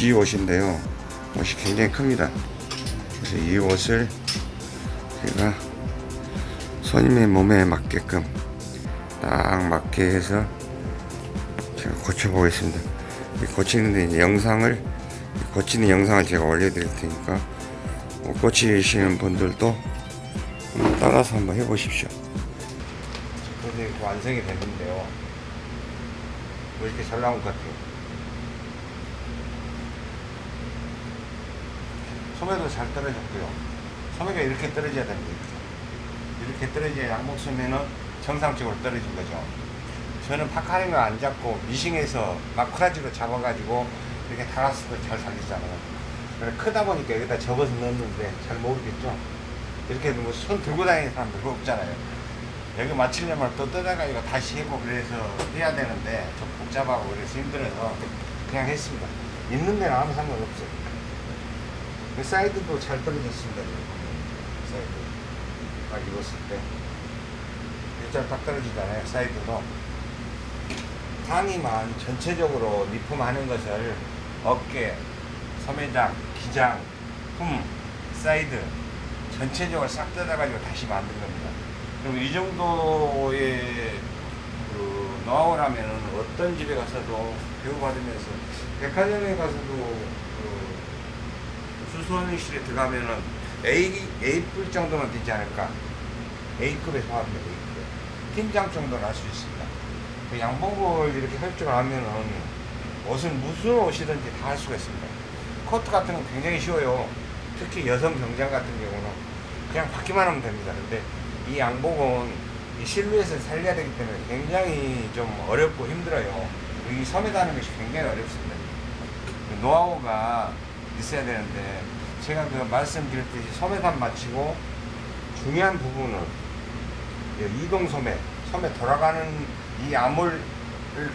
구찌 옷인데요. 옷이 굉장히 큽니다. 그래서 이 옷을 제가 손님의 몸에 맞게끔 딱 맞게 해서 제가 고쳐보겠습니다. 이 고치는데 영상을 고치는 영상을 제가 올려드릴 테니까 옷 고치시는 분들도 따라서 한번 해보십시오. 완성이 됐는데요. 뭐 이렇게 잘 나온 것 같아요. 소매도 잘 떨어졌고요. 소매가 이렇게 떨어져야 됩니다. 이렇게 떨어져야 양복 소매는 정상적으로 떨어진 거죠. 저는 파카링을 안 잡고 미싱해서 마크라지로 잡아가지고 이렇게 달았을 때잘 살리잖아요. 그래 크다 보니까 여기다 접어서 넣었는데 잘 모르겠죠. 이렇게 뭐 손 들고 다니는 사람 별로 없잖아요. 여기 맞추려면 또 뜯어가지고 다시 해고 그래서 해야 되는데 좀 복잡하고 그래서 힘들어서 그냥 했습니다. 있는 데는 아무 상관없어요. 이 사이드도 잘 떨어졌습니다. 보면. 사이드. 딱 입었을 때. 일자로 딱 떨어지잖아요. 사이드도. 상의만 전체적으로 리폼하는 것을 어깨, 소매장, 기장, 품, 사이드 전체적으로 싹 뜯어가지고 다시 만든 겁니다. 그럼 이 정도의 그 노하우라면 어떤 집에 가서도 배우받으면서 백화점에 가서도 그 수선실에 들어가면은 A, A급 정도는 되지 않을까. A급에 속합니다. A급. 팀장 정도는 할 수 있습니다. 그 양복을 이렇게 할 줄 알면은 옷은 무슨 옷이든지 다 할 수가 있습니다. 코트 같은 건 굉장히 쉬워요. 특히 여성 병장 같은 경우는 그냥 받기만 하면 됩니다. 근데 이 양복은 이 실루엣을 살려야 되기 때문에 굉장히 좀 어렵고 힘들어요. 이 섬에 다는 것이 굉장히 어렵습니다. 그 노하우가 있어야 되는데 제가 그 말씀드렸듯이 소매단 마치고 중요한 부분은 이 이동 소매, 소매 돌아가는 이 암홀을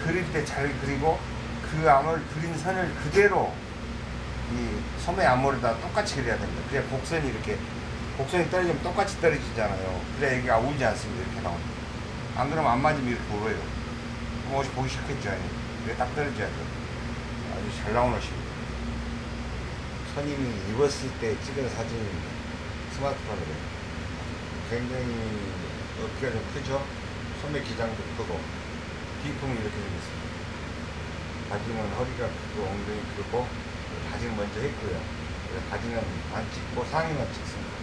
그릴 때 잘 그리고 그 암홀 그린 선을 그대로 이 소매 암홀에다 똑같이 그려야 됩니다. 그래야 곡선이 이렇게 곡선이 떨어지면 똑같이 떨어지잖아요. 그래야 여기가 울지 않습니다. 이렇게 나옵니다. 안 그러면 안 맞으면 이렇게 울어요. 그럼 옷이 보기 싫겠죠. 이게 딱 떨어져야 돼요. 아주 잘 나온 옷입니다. 선임이 입었을 때 찍은 사진입니다. 스마트폰으로. 굉장히 어깨가 좀 크죠? 소매 기장도 크고, 비품이 이렇게 생겼습니다. 바지는 허리가 크고, 엉덩이 크고, 바지는 먼저 했고요. 바지는 안 찍고 상의만 찍습니다.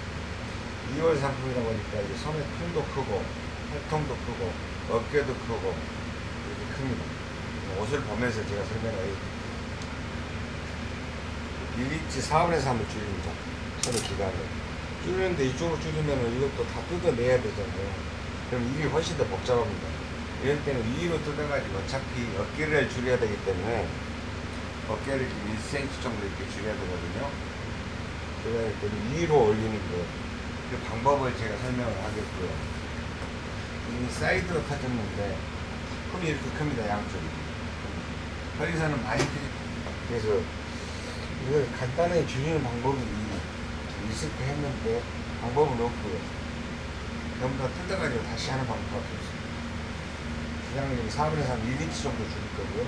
2월 상품이다 보니까 이제 소매 통도 크고, 팔통도 크고, 어깨도 크고, 이렇게 큽니다. 옷을 보면서 제가 설명을 일리치 4분에서 한번 줄입니다. 소매 기간을. 줄이는데 이쪽으로 줄이면 이것도 다 뜯어내야 되잖아요. 그럼 일이 훨씬 더 복잡합니다. 이럴 때는 위로 뜯어가지고 어차피 어깨를 줄여야 되기 때문에 어깨를 1cm 정도 이렇게 줄여야 되거든요. 그래야 할 때는 위로 올리는 거. 그 방법을 제가 설명을 하겠고요. 이 사이드로 터졌는데 홈이 이렇게 큽니다. 양쪽이. 거기서는 많이 크지. 그래서 이걸 간단하게 줄이는 방법이 있을 때 했는데 방법은 없고요. 전부 다 뜯어가지고 다시 하는 방법밖에 없어요. 그냥 여기 4분에서 한 1인치 정도 줄일 거고요.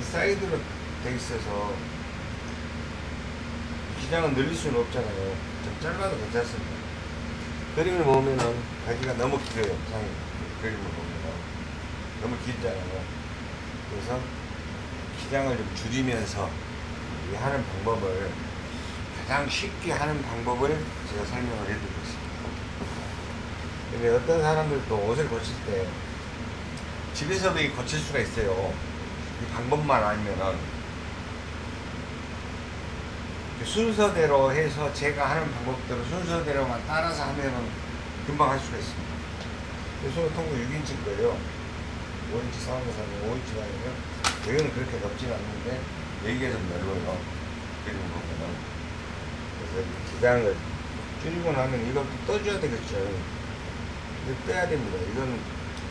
이 사이드로 돼 있어서 기장은 늘릴 수는 없잖아요. 좀 짧아도 괜찮습니다. 그림을 보면은 바지가 너무 길어요. 상이 그림을 보면은 너무 길잖아요. 그래서 기장을 좀 줄이면서 이 하는 방법을 가장 쉽게 하는 방법을 제가 설명을 해드리고 있습니다. 근데 어떤 사람들도 옷을 고칠 때 집에서도 이 고칠 수가 있어요. 이 방법만 알면은 순서대로 해서 제가 하는 방법대로 순서대로만 따라서 하면은 금방 할 수가 있습니다. 손을 통구 6인치인 거예요. 5인치 상황에서 하면 5인치가 아니면 여기는 그렇게 넓진 않는데 여기가 좀 넓어요. 그리고 보면은 그래서 이 기장을 줄이고 나면 이것도 떠줘야 되겠죠. 이거 빼야 됩니다. 이건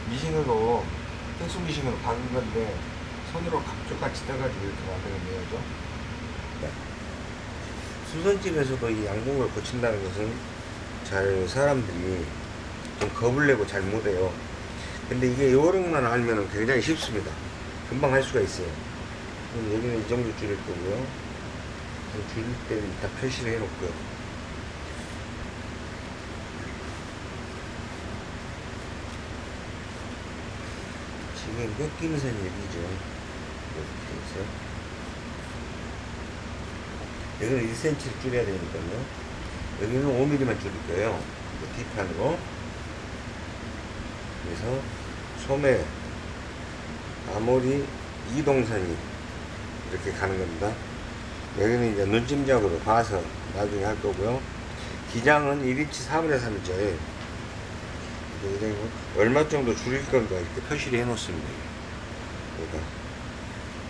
미싱으로 특수 미싱으로 박은 건데 손으로 감쪽같이 떠가지고 이렇게 만드는 거죠. 네. 수선집에서도 이 양복을 고친다는 것은 잘 사람들이 좀 겁을 내고 잘 못해요. 근데 이게 요령만 알면 굉장히 쉽습니다. 금방 할 수가 있어요. 그럼 여기는 이 정도 줄일 거고요. 줄일 때는 이따 표시를 해 놓고요. 지금 꺾이는 선이 여기죠. 이렇게 해서. 여기는 1cm를 줄여야 되니까요. 여기는 5mm만 줄일 거예요. 그 뒷판으로. 그래서 소매, 아모리 이동선이 이렇게 가는 겁니다. 여기는 이제 눈짐작으로 봐서 나중에 할 거고요. 기장은 1인치 4분의 3이죠. 얼마 정도 줄일 건가 이렇게 표시를 해 놓습니다. 그러니까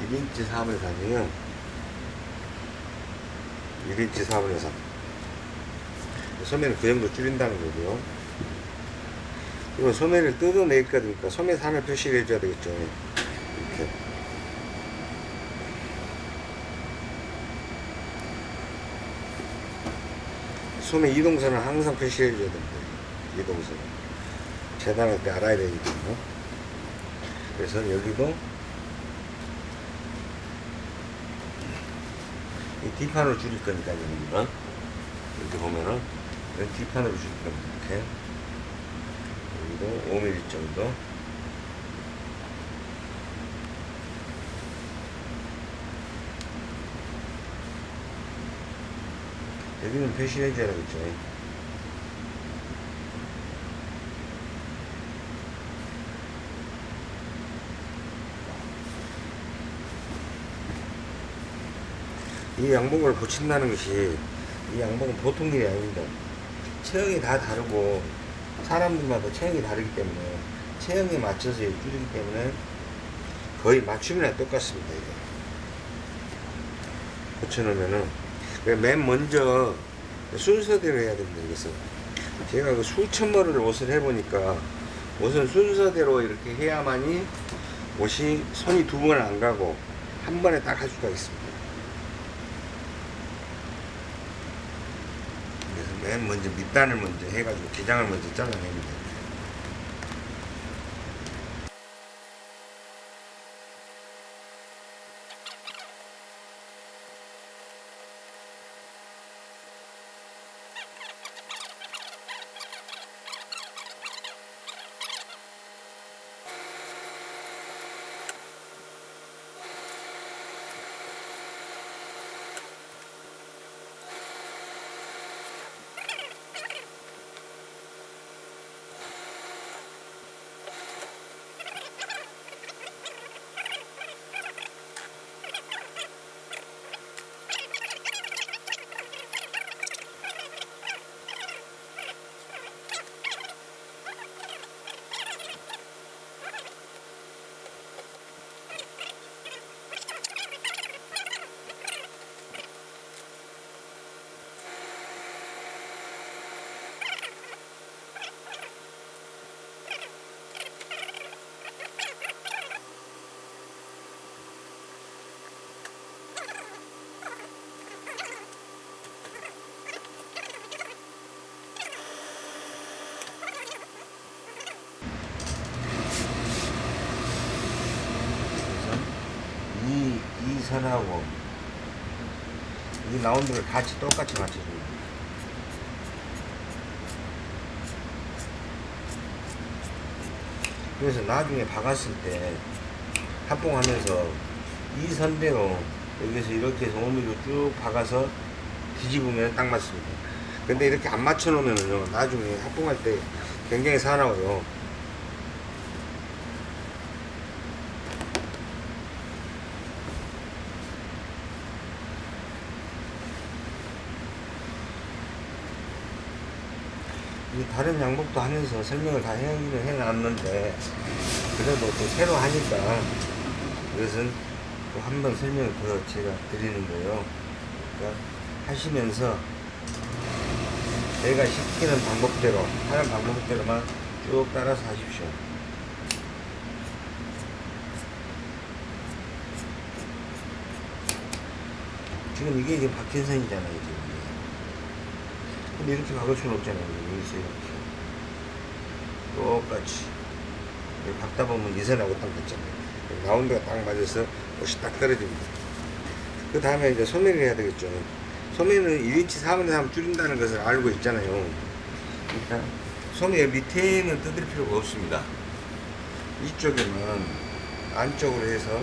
1인치 4분의 3이에요. 1인치 4분의 3. 소매는 그 정도 줄인다는 거고요. 그리고 소매를 뜯어낼 거니까 소매 3을 표시를 해줘야 되겠죠. 이렇게. 소매 이동선은 항상 표시해 줘야 됩니다. 이동선. 재단할 때 알아야 되니까요. 그래서 여기도 이 뒷판으로 줄일 거니까 여기는 이렇게 보면은 뒷판으로 줄일 겁니다. 이렇게 여기도 5mm 정도 여기는 표시해 줘야 되겠죠. 이 양복을 붙인다는 것이 이 양복은 보통 일이 아닙니다. 체형이 다 다르고 사람들마다 체형이 다르기 때문에 체형에 맞춰서 줄이기 때문에 거의 맞춤이랑 똑같습니다. 이게 붙여놓으면은 그 맨 먼저 순서대로 해야 됩니다. 이것은 제가 그 수천 벌을 옷을 해보니까 옷은 순서대로 이렇게 해야만이 옷이 손이 두 번 안 가고 한 번에 딱 할 수가 있습니다. 그래서 맨 먼저 밑단을 먼저 해가지고 기장을 먼저 잘라냅니다. 그래서 이, 이 선하고 이 라운드를 같이 똑같이 맞춰줍니다. 그래서 나중에 박았을 때 합봉하면서 이 선대로 여기서 이렇게 해서 5mm로 쭉 박아서 뒤집으면 딱 맞습니다. 근데 이렇게 안 맞춰 놓으면요 나중에 합봉할 때 굉장히 사나워요. 다른 양복도 하면서 설명을 다 해놨는데 그래도 또 새로 하니까 이것은 또 한 번 설명을 더 제가 드리는 거예요. 그러니까 하시면서 내가 시키는 방법대로 하는 방법대로만 쭉 따라서 하십시오. 지금 이게 이제 박힌 선이잖아요, 지금. 근데 이렇게 박을 수는 없잖아요. 여기서 이렇게. 똑같이. 박다 보면 이 선하고 딱 맞잖아요. 라운드가 딱 맞아서 옷이 딱 떨어집니다. 그 다음에 이제 소매를 해야 되겠죠. 소매는 1인치 4분의 3 줄인다는 것을 알고 있잖아요. 그러니까 소매 밑에는 뜯을 필요가 없습니다. 이쪽에는 안쪽으로 해서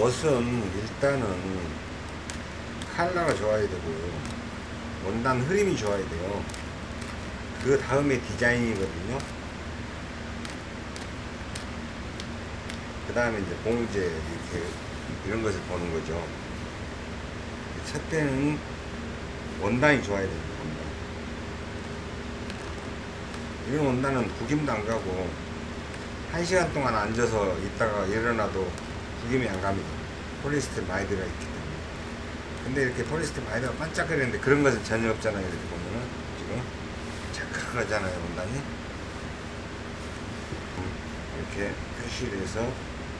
옷은 일단은 컬러가 좋아야 되고 원단 흐림이 좋아야 돼요. 그 다음에 디자인이거든요. 그 다음에 이제 봉제 이렇게 이런 것을 보는 거죠. 첫 때는 원단이 좋아야 됩니다. 원단. 이런 원단은 구김도 안 가고 한 시간 동안 앉아서 있다가 일어나도 구김이 안 갑니다. 폴리스테린 많이 들어있기 때문에. 근데 이렇게 들어 반짝거리는데 그런 것은 전혀 없잖아요. 이렇게 보면은 지금 착각하잖아요. 원단이. 이렇게 표시를 해서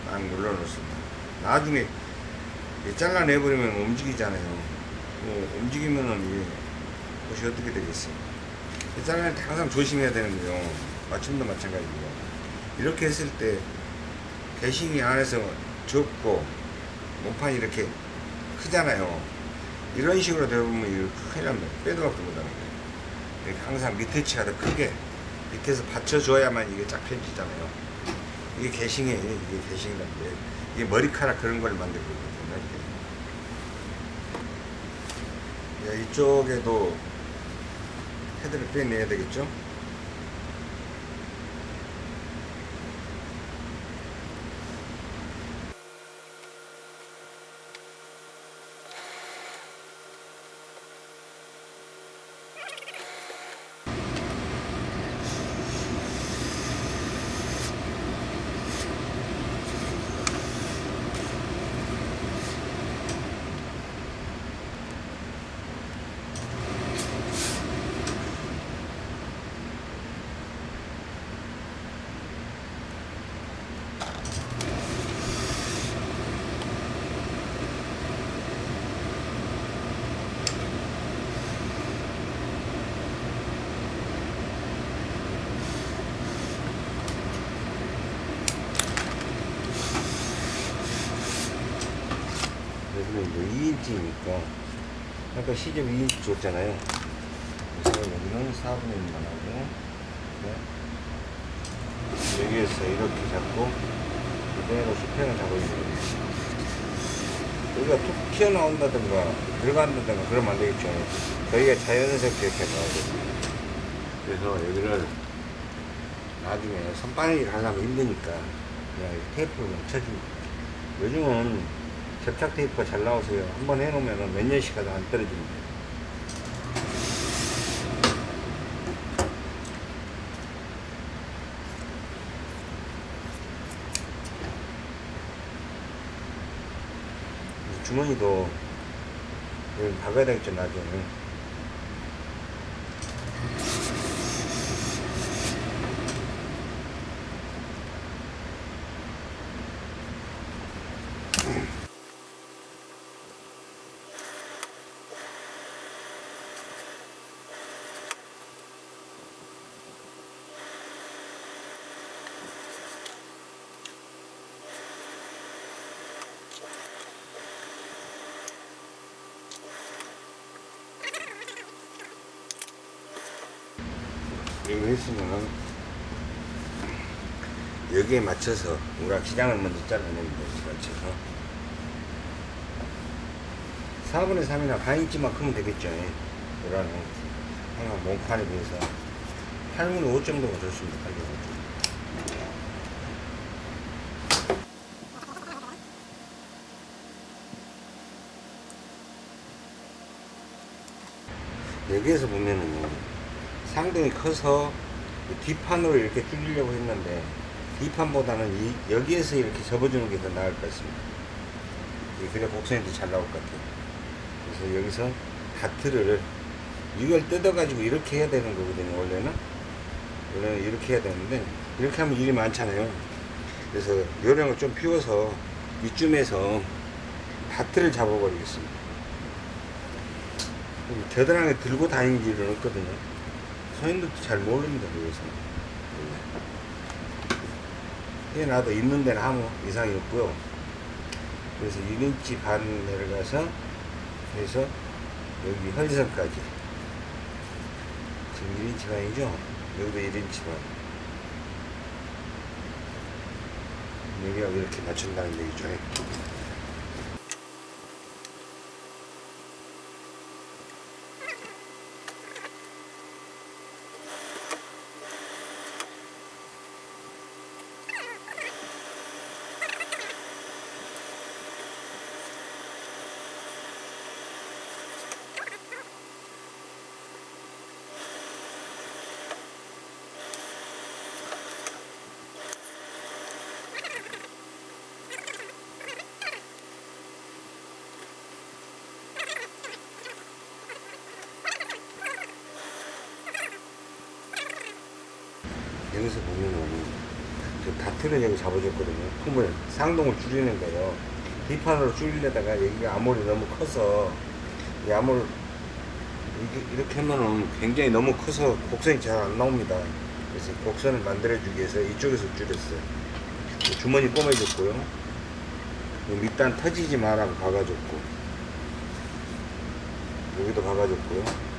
딱 눌러 놓습니다. 나중에 잘라내버리면 움직이잖아요. 뭐 움직이면은 이게 옷이 어떻게 되겠어요? 이 잘라낼 때 항상 조심해야 되는 거요. 맞춤도 마찬가지고요. 이렇게 했을 때 대신이 안에서 좁고 몸판이 이렇게 크잖아요. 이런 식으로 되면 이거 큰일 납니다. 빼도 박도 못하는 거예요. 항상 밑에 치가 더 크게 밑에서 받쳐줘야만 이게 쫙 펴지잖아요. 이게 개싱이에요. 이게 개싱이라는데 이게 머리카락 그런 걸 만들고 있거든요. 이렇게. 예, 이쪽에도 헤드를 빼내야 되겠죠? 1인치니까. 아까 시접 2인치 줬잖아요. 그래서 여기는 4분의 1만 하고 네. 여기에서 이렇게 잡고 그대로 수평을 잡아주는 거예요. 여기가 툭 튀어나온다든가 들어간다든가 그러면 안 되겠죠 저희가 자연스럽게 이렇게 나오거든요. 그래서 여기를 나중에 선바늘질 하려면 힘드니까 그냥 테이프로 멈춰줍니다. 요즘은 접착 테이프가 잘 나오세요. 한번 해놓으면 몇 년씩 가도 안 떨어집니다. 이 주머니도 박아야 되겠죠, 나중에. 그랬으면은 여기에 맞춰서 우리가 기장을 먼저 잘라냅니다. 여기 맞춰서 4분의 3이나 반 인치만 크면 되겠죠. 이거는 항상 몸판에 비해서 8분의 5 정도가 좋습니다. 8분의 5 여기에서 보면은요 상당히 커서 뒷판으로 이렇게 줄이려고 했는데 뒷판보다는 이, 여기에서 이렇게 접어주는 게 더 나을 것 같습니다. 예, 그래 곡선이 잘 나올 것 같아요. 그래서 여기서 다트를 이걸 뜯어 가지고 이렇게 해야 되는 거거든요 원래는. 원래는 이렇게 해야 되는데 이렇게 하면 일이 많잖아요. 그래서 요령을 좀 피워서 이쯤에서 다트를 잡아 버리겠습니다. 겨드랑이 들고 다니는 일은 없거든요. 소인들도 잘 모릅니다, 그것은. 해놔도 있는 데는 아무 이상이 없고요. 그래서 1인치 반 내려가서 해서 여기 허리선까지. 지금 1인치 반이죠? 여기도 1인치 반. 여기가 이렇게 맞춘다는 얘기죠. 여기서 보면은 저 다트를 여기 잡아줬거든요. 품을 상동을 줄이는 거예요. 뒷판으로 줄이려다가 여기가 암홀이 너무 커서 이 암홀 이렇게 하면은 굉장히 너무 커서 곡선이 잘 안 나옵니다. 그래서 곡선을 만들어주기 위해서 이쪽에서 줄였어요. 주머니 꼬매줬고요. 이 밑단 터지지 말라고 박아줬고 여기도 박아줬고요.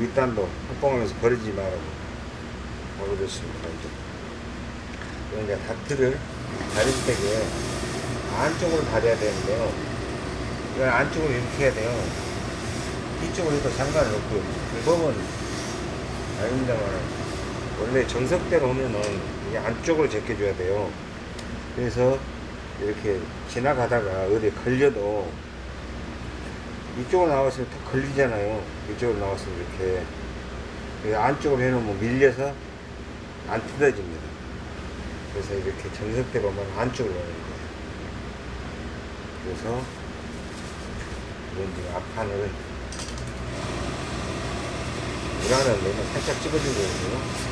밑단도 합봉하면서 버리지 말라고 이제 다트를 다릴 때에 안쪽으로 다려야 되는데요. 이건 안쪽으로 이렇게 해야 돼요. 뒤쪽으로 해도 상관은 없고요. 방법은 아닙니다만 원래 정석대로 하면은 이게 안쪽으로 제껴줘야 돼요. 그래서 이렇게 지나가다가 어디 걸려도 이쪽으로 나왔으면 더 걸리잖아요. 이쪽으로 나왔으면 이렇게 안쪽으로 해놓으면 밀려서 안 뜯어집니다. 그래서 이렇게 정석대로 하면 안쪽으로 오는 거예요. 그래서 지금 앞판을 우라는 내면 살짝 찍어주거든요.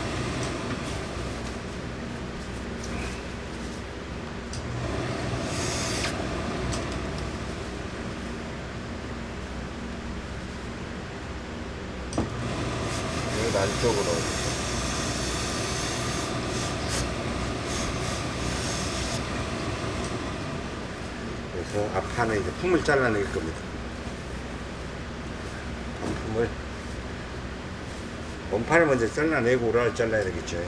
여기 안쪽으로 앞판에 이제 품을 잘라낼 겁니다. 품을 원판을 먼저 잘라내고 우라를 잘라야 되겠죠.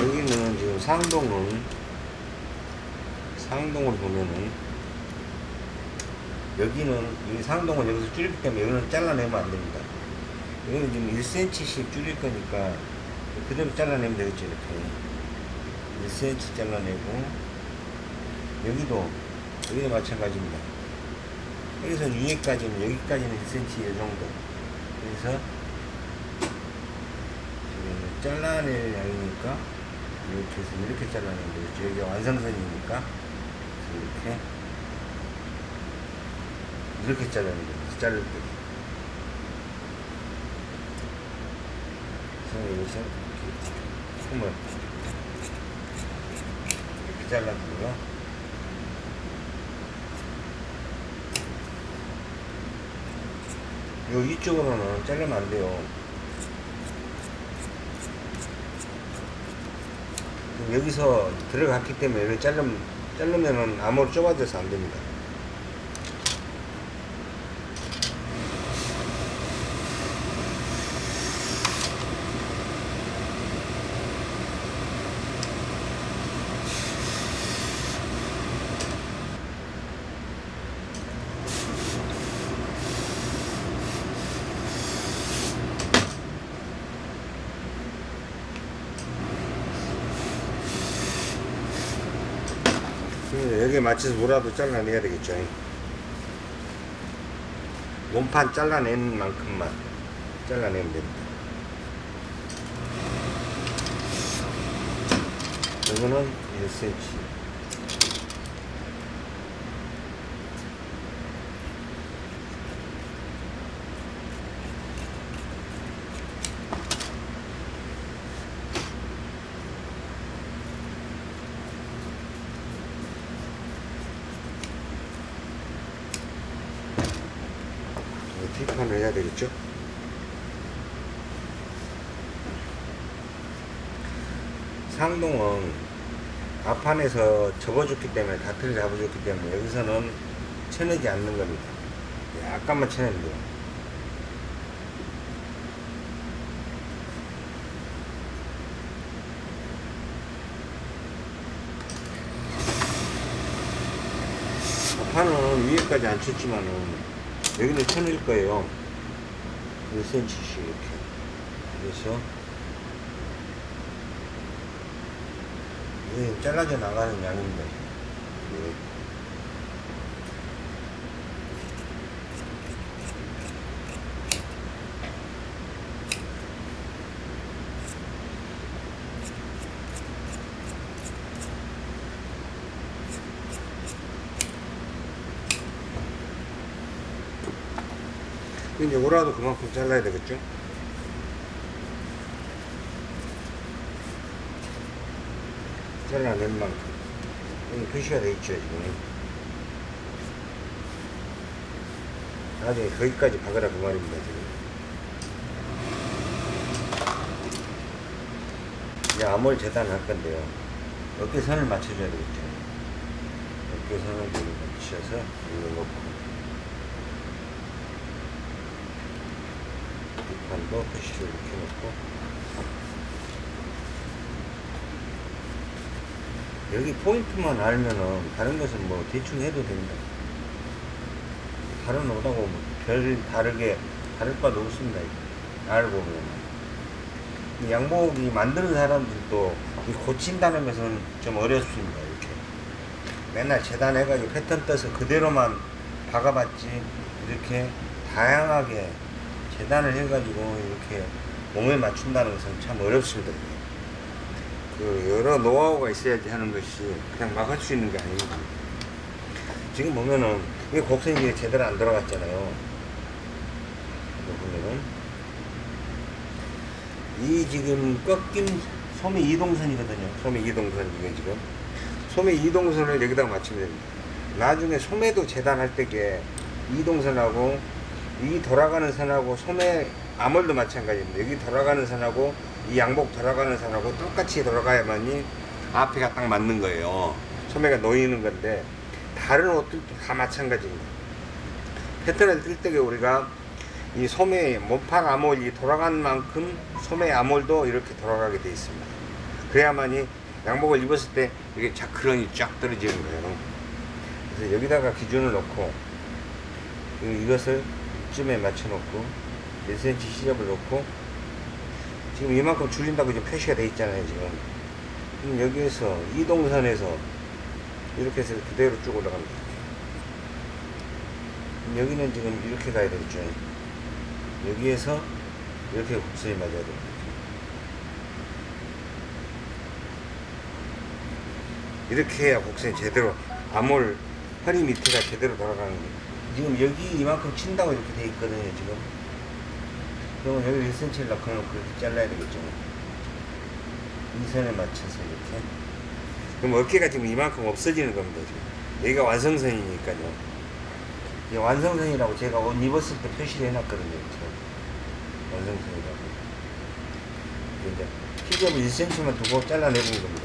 여기는 지금 상동은 상동을 보면은 여기는 이 상동은 여기서 줄이기 때문에 여기는 잘라내면 안 됩니다. 여기는 지금 1cm씩 줄일 거니까 그대로 잘라내면 되겠죠 이렇게 1cm 잘라내고 여기도 여기도 마찬가지입니다. 여기서 위에까지는 여기까지는 1cm 이 정도 그래서 잘라낼 양이니까 이렇게 해서 이렇게 잘라내면 되겠죠. 여기가 완성선이니까 이렇게 이렇게 자르는 거예요. 자를 때. 그래서 여기서 틈을 이렇게 잘라주고요. 요 이쪽으로는 자르면 안 돼요. 여기서 들어갔기 때문에 자르면, 자르면은 암호로 좁아져서 안 됩니다. 여기에 맞춰서 뭐라도 잘라내야 되겠죠. 몸판 잘라낸 만큼만 잘라내면 됩니다. 이거는 1cm. 뒷판을 해야 되겠죠? 상동은 앞판에서 접어줬기 때문에 다트를 잡아줬기 때문에 여기서는 쳐내지 않는 겁니다. 약간만 쳐내면 돼요. 앞판은 위에까지 안 쳤지만은 여기는 쳐낼 거예요. 1cm씩 이렇게. 그래서 이게 잘라져 나가는 양인데 예. 이제 오라도 그만큼 잘라야 되겠죠? 잘라낸 만큼 여기 표시가 돼 있죠 지금 나중에 거기까지 박으라 그 말입니다 지금. 이제 암홀 재단할 건데요. 어깨선을 맞춰줘야 되겠죠. 어깨선을 맞춰서 이거 놓고 뒷판도 표시를 이렇게 놓고 여기 포인트만 알면은 다른 것은 뭐 대충 해도 된다. 다른 오다고 뭐별 다르게 다를 바도 없습니다. 알고 보면. 이 양복이 만드는 사람들도 이 고친다는 것은 좀 어렵습니다. 이렇게. 맨날 재단해가지고 패턴 떠서 그대로만 박아봤지 이렇게 다양하게 재단을 해가지고 이렇게 몸에 맞춘다는 것은 참 어렵습니다. 그 여러 노하우가 있어야지 하는 것이 그냥 막 할 수 있는 게 아닙니다. 지금 보면은 이게 곡선이 제대로 안 들어갔잖아요. 보면은 이 지금 꺾인 소매 이동선이거든요. 소매 이동선 이게 지금 소매 이동선을 여기다가 맞추면 됩니다. 나중에 소매도 재단할 때게 이동선하고 이 돌아가는 선하고 소매 암홀도 마찬가지입니다. 여기 돌아가는 선하고 이 양복 돌아가는 선하고 똑같이 돌아가야만이 앞에가 딱 맞는 거예요. 소매가 놓이는 건데 다른 옷들도 다 마찬가지입니다. 패턴을 뜰때 우리가 이 소매 몸판 암홀이 돌아가는 만큼 소매 암홀도 이렇게 돌아가게 되어 있습니다. 그래야만이 양복을 입었을 때 이게 자크런이 쫙 떨어지는 거예요. 그래서 여기다가 기준을 놓고 이것을 이쯤에 맞춰 놓고 1cm 시접을 놓고 지금 이만큼 줄인다고 지금 표시가 돼 있잖아요 지금. 그럼 여기에서 이 동선에서 이렇게 해서 그대로 쭉 올라갑니다 여기는 지금 이렇게 가야 되겠죠 여기에서 이렇게 곡선이 맞아야 됩니다 이렇게 해야 곡선이 제대로 암홀 허리 밑에가 제대로 돌아가는 거예요 지금 여기 이만큼 친다고 이렇게 돼 있거든요, 지금. 그러면 여기 1cm를 넣고는 그렇게 잘라야 되겠죠. 이 선에 맞춰서 이렇게. 그럼 어깨가 지금 이만큼 없어지는 겁니다. 지금. 여기가 완성선이니까요. 이 완성선이라고 제가 옷 입었을 때 표시를 해놨거든요, 이렇게. 완성선이라고. 이제 피접을 1cm만 두고 잘라내는 겁니다.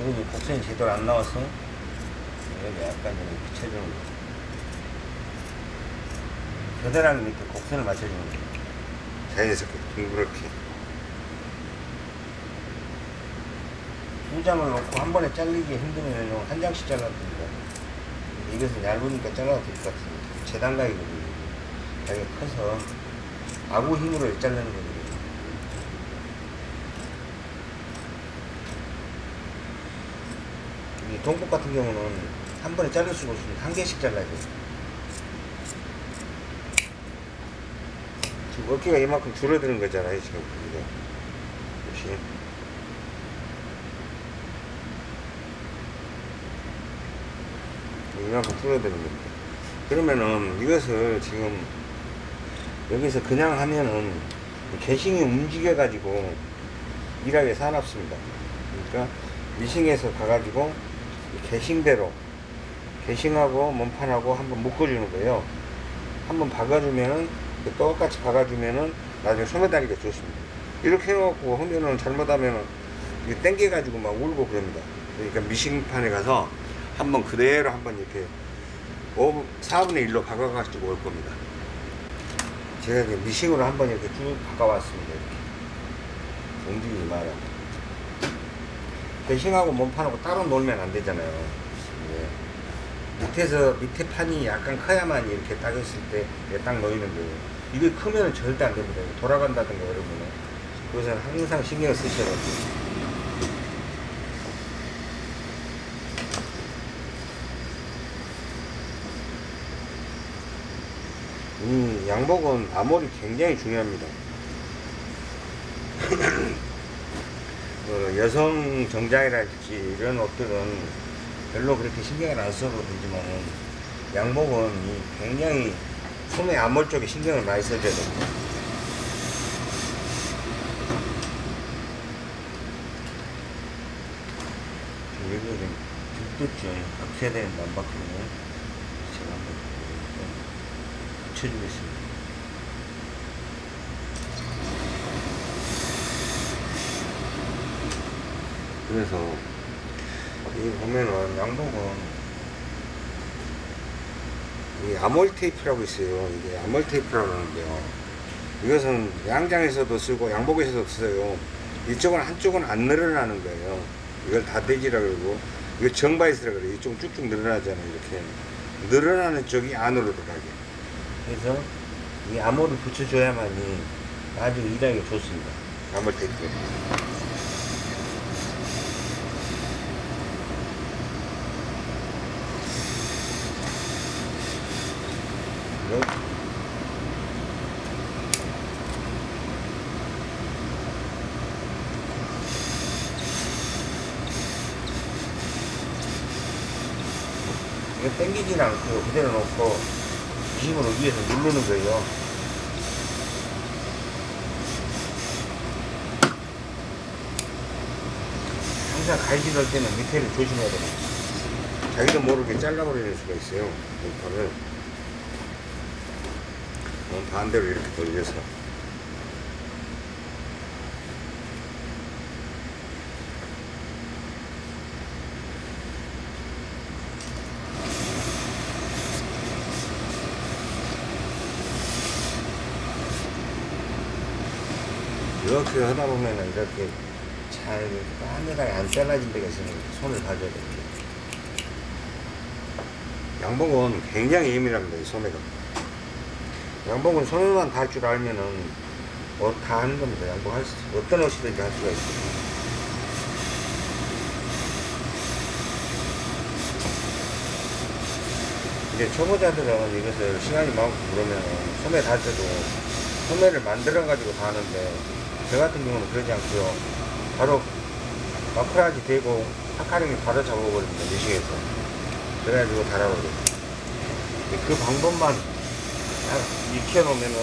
여기 곡선이 제대로 안 나와서 여기 약간 좀 이렇게 쳐주는 거예요. 겨드랑이 밑에 곡선을 맞춰주는 거예요. 자연스럽게 둥그렇게. 두 장을 놓고 한 번에 잘리기 힘들면 한 장씩 잘라도 됩니다. 이것은 얇으니까 잘라도 될 것 같습니다. 재단각이거든요. 자기가 커서 아구 힘으로 거거든요. 이 동국 같은 경우는 한 번에 자를 수가 없습니다. 한 개씩 잘라야 돼요. 지금 어깨가 이만큼 줄어드는 거잖아요. 지금. 이게. 역시. 이만큼 줄어드는 겁니다. 그러면은 이것을 지금 여기서 그냥 하면은 개싱이 움직여 가지고 일하게 사납습니다. 그러니까 미싱에서 가가지고 이 개싱대로 개싱하고 몸판하고 한번 묶어주는 거예요. 한번 박아주면은 그 똑같이 박아주면은 나중에 소매다리가 좋습니다. 이렇게 해갖고 하면은 잘못하면은 땡겨가지고 막 울고 그럽니다. 그러니까 미싱판에 가서 한번 그대로 한번 이렇게 5, 4분의 1로 박아가지고 올 겁니다. 제가 이제 미싱으로 한번 이렇게 쭉 바꿔왔습니다. 이렇게. 움직이지 마라. 배싱하고 몸판하고 따로 놀면 안 되잖아요. 예. 밑에서 밑에 판이 약간 커야만 이렇게 딱 했을 때 딱 놓이는 거예요. 이게 크면 절대 안 됩니다. 돌아간다든가 그러면 그것은 항상 쓰셔야 돼요. 이 양복은 암홀이 굉장히 중요합니다. 그 여성 정장이랄지 이런 옷들은 별로 그렇게 신경을 안 써도 되지만 양복은 이 굉장히 소매 암홀 쪽에 신경을 많이 써줘야 됩니다. 여기가 좀 듬뿍죠. 박혀야 되는데 안 박히네. 제가 한번 붙여주겠습니다. 그래서 이 보면은 양복은 이 아몰 테이프라고 있어요. 이게 아몰 테이프라고 하는데요. 이것은 양장에서도 쓰고 양복에서도 써요. 이쪽은 한쪽은 안 늘어나는 거예요. 이걸 다대지라 그러고 이거 정바이스라 그래요. 이쪽 쭉쭉 늘어나잖아요. 이렇게 늘어나는 쪽이 안으로 들어가게. 그래서 이 암호를 붙여줘야만이 아주 일하기 좋습니다. 아몰 테이프. 이거 당기진 않고 그대로 놓고 힘으로 위에서 누르는 거예요. 항상 넣을 때는 밑에를 조심해야 됩니다. 자기도 모르게 잘라버리는 수가 있어요. 어, 반대로 이렇게 돌려서. 이렇게 하다 보면은 이렇게 잘 하늘하게 안 잘라진 데가 있으면 손을 봐줘야 됩니다. 양복은 굉장히 예민합니다. 이 소매가. 양복은 손만 달 줄 알면은 옷다 하는 겁니다. 양복 할 수, 어떤 옷이든지 할 수가 있어요. 이제 초보자들은 이것을 시간이 많고 그러면 소매 달 때도 소매를 만들어 가지고 다 하는데 저 같은 경우는 그러지 않고요. 바로 마크라지 대고 파카링이 바로 잡아버립니다. 미싱에서. 그래가지고 달아버려. 그 방법만 딱 익혀놓으면은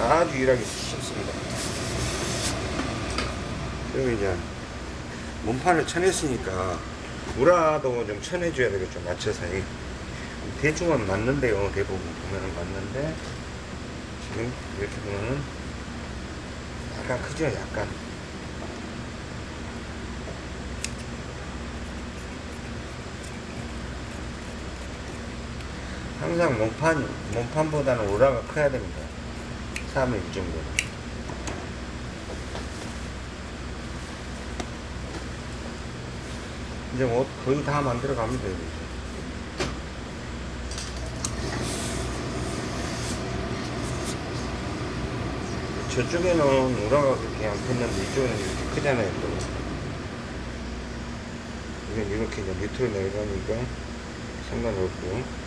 아주 일하기 쉽습니다. 그리고 이제 몸판을 쳐냈으니까 우라도 좀 쳐내줘야 되겠죠. 맞춰서. 이 대충은 맞는데요. 대부분 보면은 맞는데 지금 이렇게 보면은 약간 크죠. 약간. 항상 몸판, 몸판보다는 우라가 커야 됩니다. 3일 정도. 이제 뭐 거의 다 만들어 갑니다. 이제. 저쪽에는 우라가 그렇게 안 폈는데 이쪽에는 이렇게 크잖아요. 또. 이건 이렇게 이제 밑으로 내려가니까 상관없고.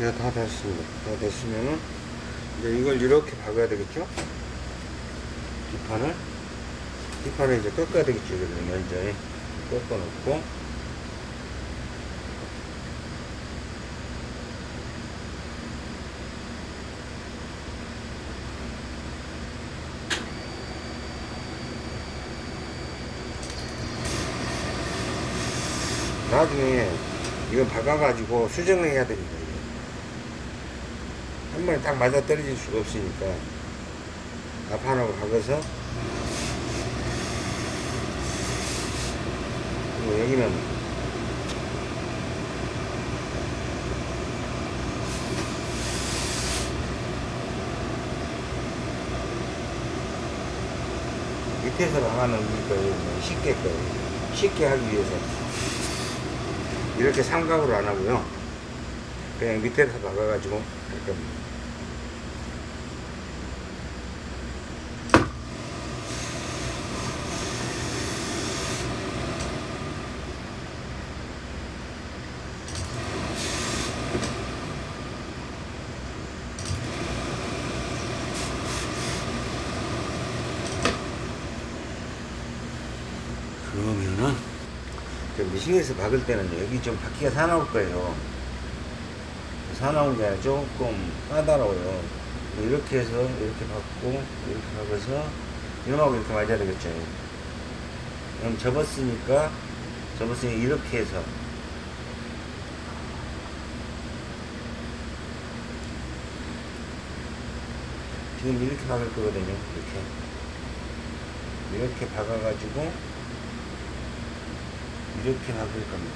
이제 다 됐습니다. 다 됐으면은 이제 이걸 이렇게 박아야 되겠죠? 뒷판을 뒷판을 이제 꺾어야 되겠죠. 이걸 먼저 꺾어 놓고 나중에 이거 박아가지고 수정을 해야 됩니다. 한 번에 딱 맞아 떨어질 수가 없으니까 앞판하고 박아서 그리고 여기는 밑에서 박아놓은 거예요. 쉽게 거예요. 쉽게 하기 위해서 이렇게 삼각으로 안 하고요. 그냥 밑에서 박아가지고 할 겁니다. 그러면은 저 미싱에서 박을 때는 여기 좀 바퀴가 사나울 거예요. 사나운 게 아니라 조금 까다로워요. 이렇게 해서 이렇게 박고 이렇게 박아서 이놈하고 이렇게 맞아야 되겠죠. 그럼 접었으니까 접었으니 이렇게 해서 지금 이렇게 박을 거거든요. 이렇게 이렇게 박아가지고 이렇게 박을 겁니다.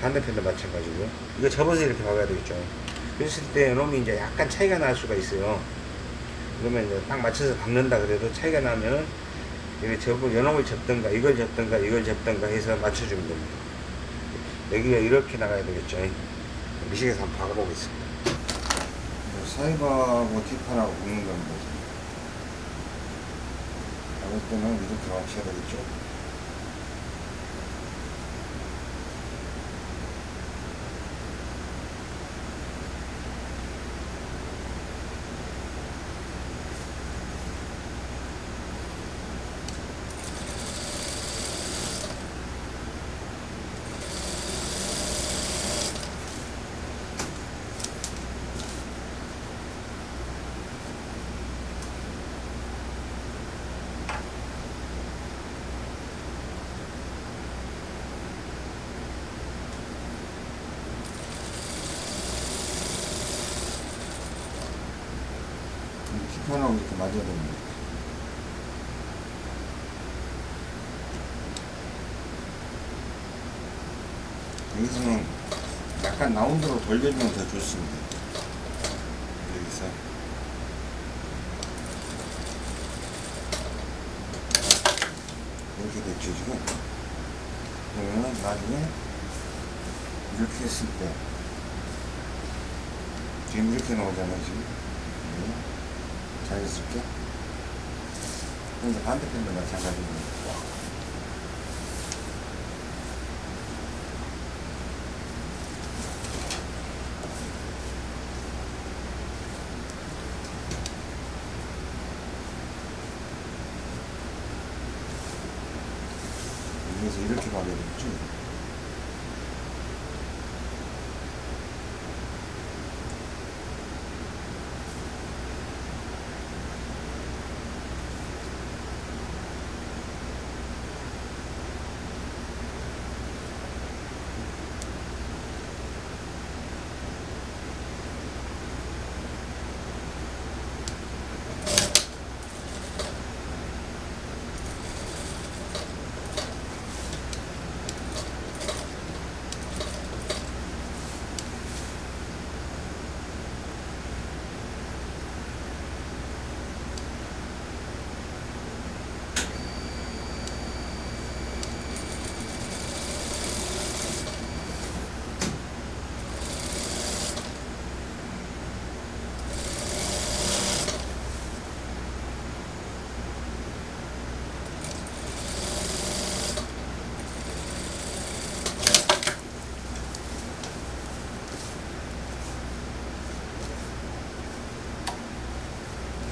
반대편도 마찬가지고요. 이거 접어서 이렇게 박아야 되겠죠. 그랬을 때 놈이 이제 약간 차이가 날 수가 있어요. 그러면 이제 딱 맞춰서 박는다 그래도 차이가 나면은 이렇게 접고 연홍을 접든가 이걸 접든가 이걸 접든가 해서 맞춰주면 됩니다. 여기가 이렇게 나가야 되겠죠. 미식에서 한번 박아보겠습니다. 사이버하고 뒷판하고 붙는 건데 박을 때는 이렇게 맞춰야 되겠죠. 뒷판하고 이렇게 맞아야 됩니다. 여기서는 약간 라운드로 돌려주면 더 좋습니다. 여기서 이렇게 됐죠 지금. 그러면 나중에 이렇게 했을 때 지금 이렇게 나오잖아요 지금. 네. 자연스럽게 근데 반대편도 마찬가지입니다. 여기서 이렇게 가게 되겠죠?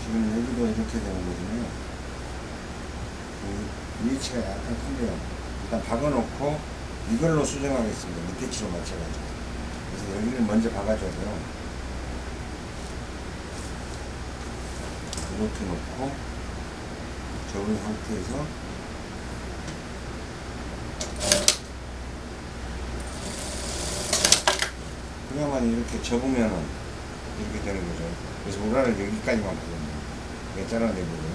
지금 여기도 이렇게 되는 거거든요. 이 위치가 약간 큰데요. 일단 박아놓고 이걸로 수정하겠습니다. 밑에 치로 맞춰가지고. 그래서 여기를 먼저 박아줘야 돼요. 이렇게 놓고 접은 상태에서 그야만 이렇게 접으면은 이렇게 되는 거죠. 그래서 우라를 여기까지만 보거든요. 이게 잘라내고요.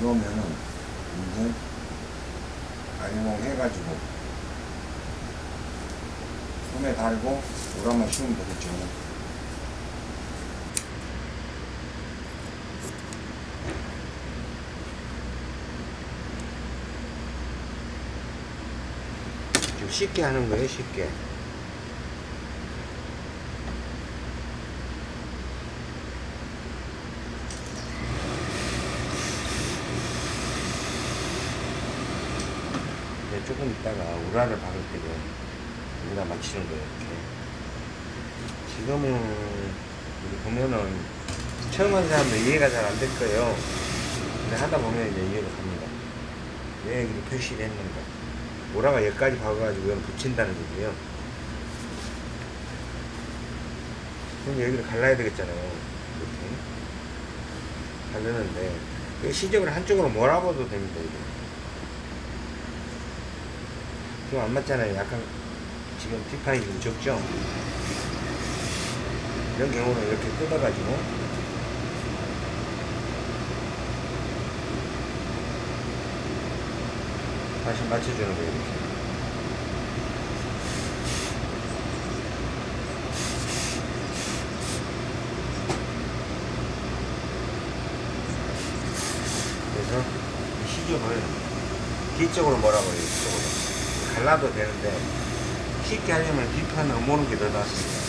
그러면은 이제 아니몽 해가지고 손에 달고 되겠죠. 좀 쉽게 하는 거예요, 쉽게. 네, 조금 있다가 우라를 박을 때도 여기다 맞추는 거예요, 이렇게. 지금은, 보면은, 처음 하는 사람들 이해가 잘 안 될 거예요. 근데 하다 보면 이제 이해가 갑니다. 왜 여기 표시를 했는가. 우라가 여기까지 박아가지고 여기 붙인다는 얘기예요. 그럼 여기를 갈라야 되겠잖아요. 이렇게. 갈르는데, 이 시접을 한쪽으로 몰아봐도 됩니다, 이게. 지금 안 맞잖아요. 약간, 지금 뒷판이 좀 적죠? 이런 경우는 이렇게 뜯어가지고, 다시 맞춰주는 거예요, 이렇게. 그래서 이 시접을 뒤쪽으로 몰아버려요, 이쪽으로. 갈라도 되는데, 쉽게 하려면 뒷판으로 모는 게 더 낫습니다.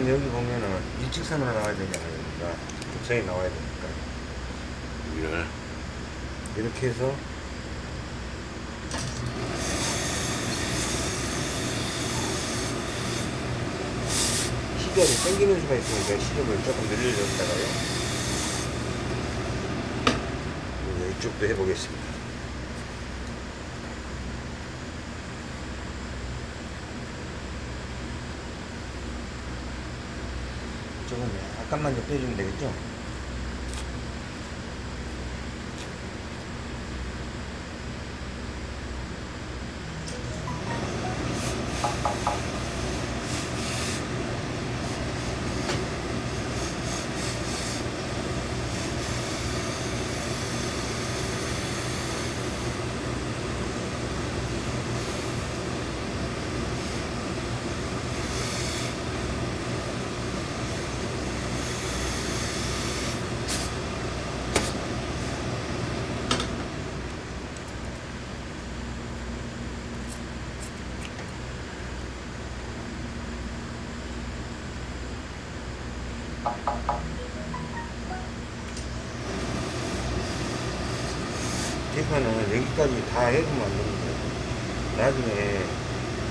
지금 여기 보면은 일직선으로 나와야 되잖아요. 그러니까 곡선이 나와야 되니까. 여기를 이렇게 해서 시접이 당기는 수가 있으니까 시접을 조금 늘려줬다가요. 이쪽도 해보겠습니다. 조금 약간만 좀 빼주면 되겠죠? 다 해두면 안 됩니다. 나중에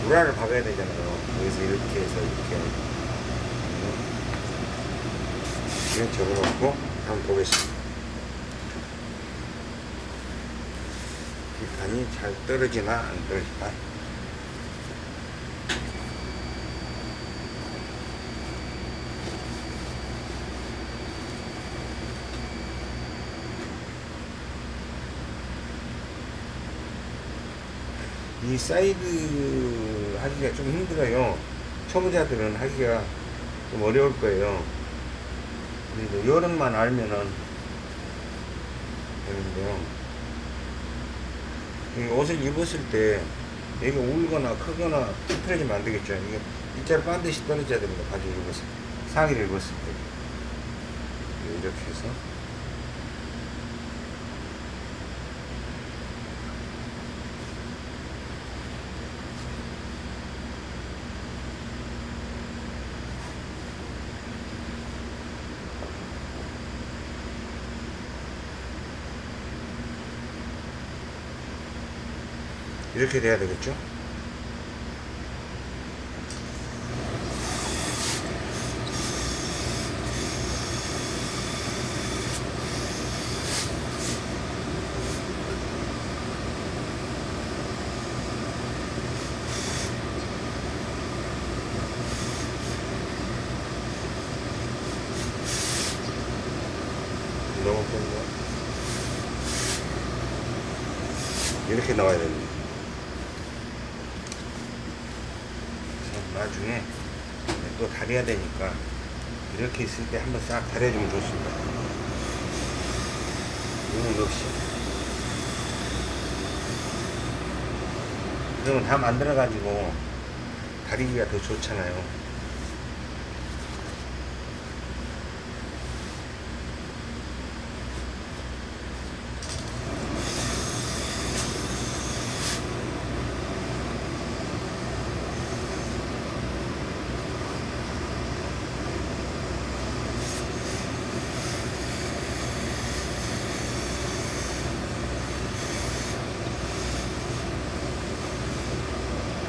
우라를 박아야 되잖아요. 여기서 이렇게 해서 이렇게. 이렇게 접어놓고 한번 보겠습니다. 뒷판이 잘 떨어지나 안 떨어지나. 이 사이드 하기가 좀 힘들어요. 초보자들은 하기가 좀 어려울 거예요. 그래도 요령만 알면은 되는데요. 이 옷을 입었을 때 여기 울거나 크거나 찌푸려지면 안 되겠죠. 이게 일자로 반드시 떨어져야 됩니다. 바지를 입었을 때. 상의를 입었을 때. 이렇게 해서. 이렇게 돼야 되겠죠? 너무 뺀거 이렇게 나와야 됩니다. 그래서 나중에 또 다려야 되니까 이렇게 있을 때 한번 싹 다려주면 좋습니다. 이건 없이. 그러면 다 만들어 가지고 다리기가 더 좋잖아요.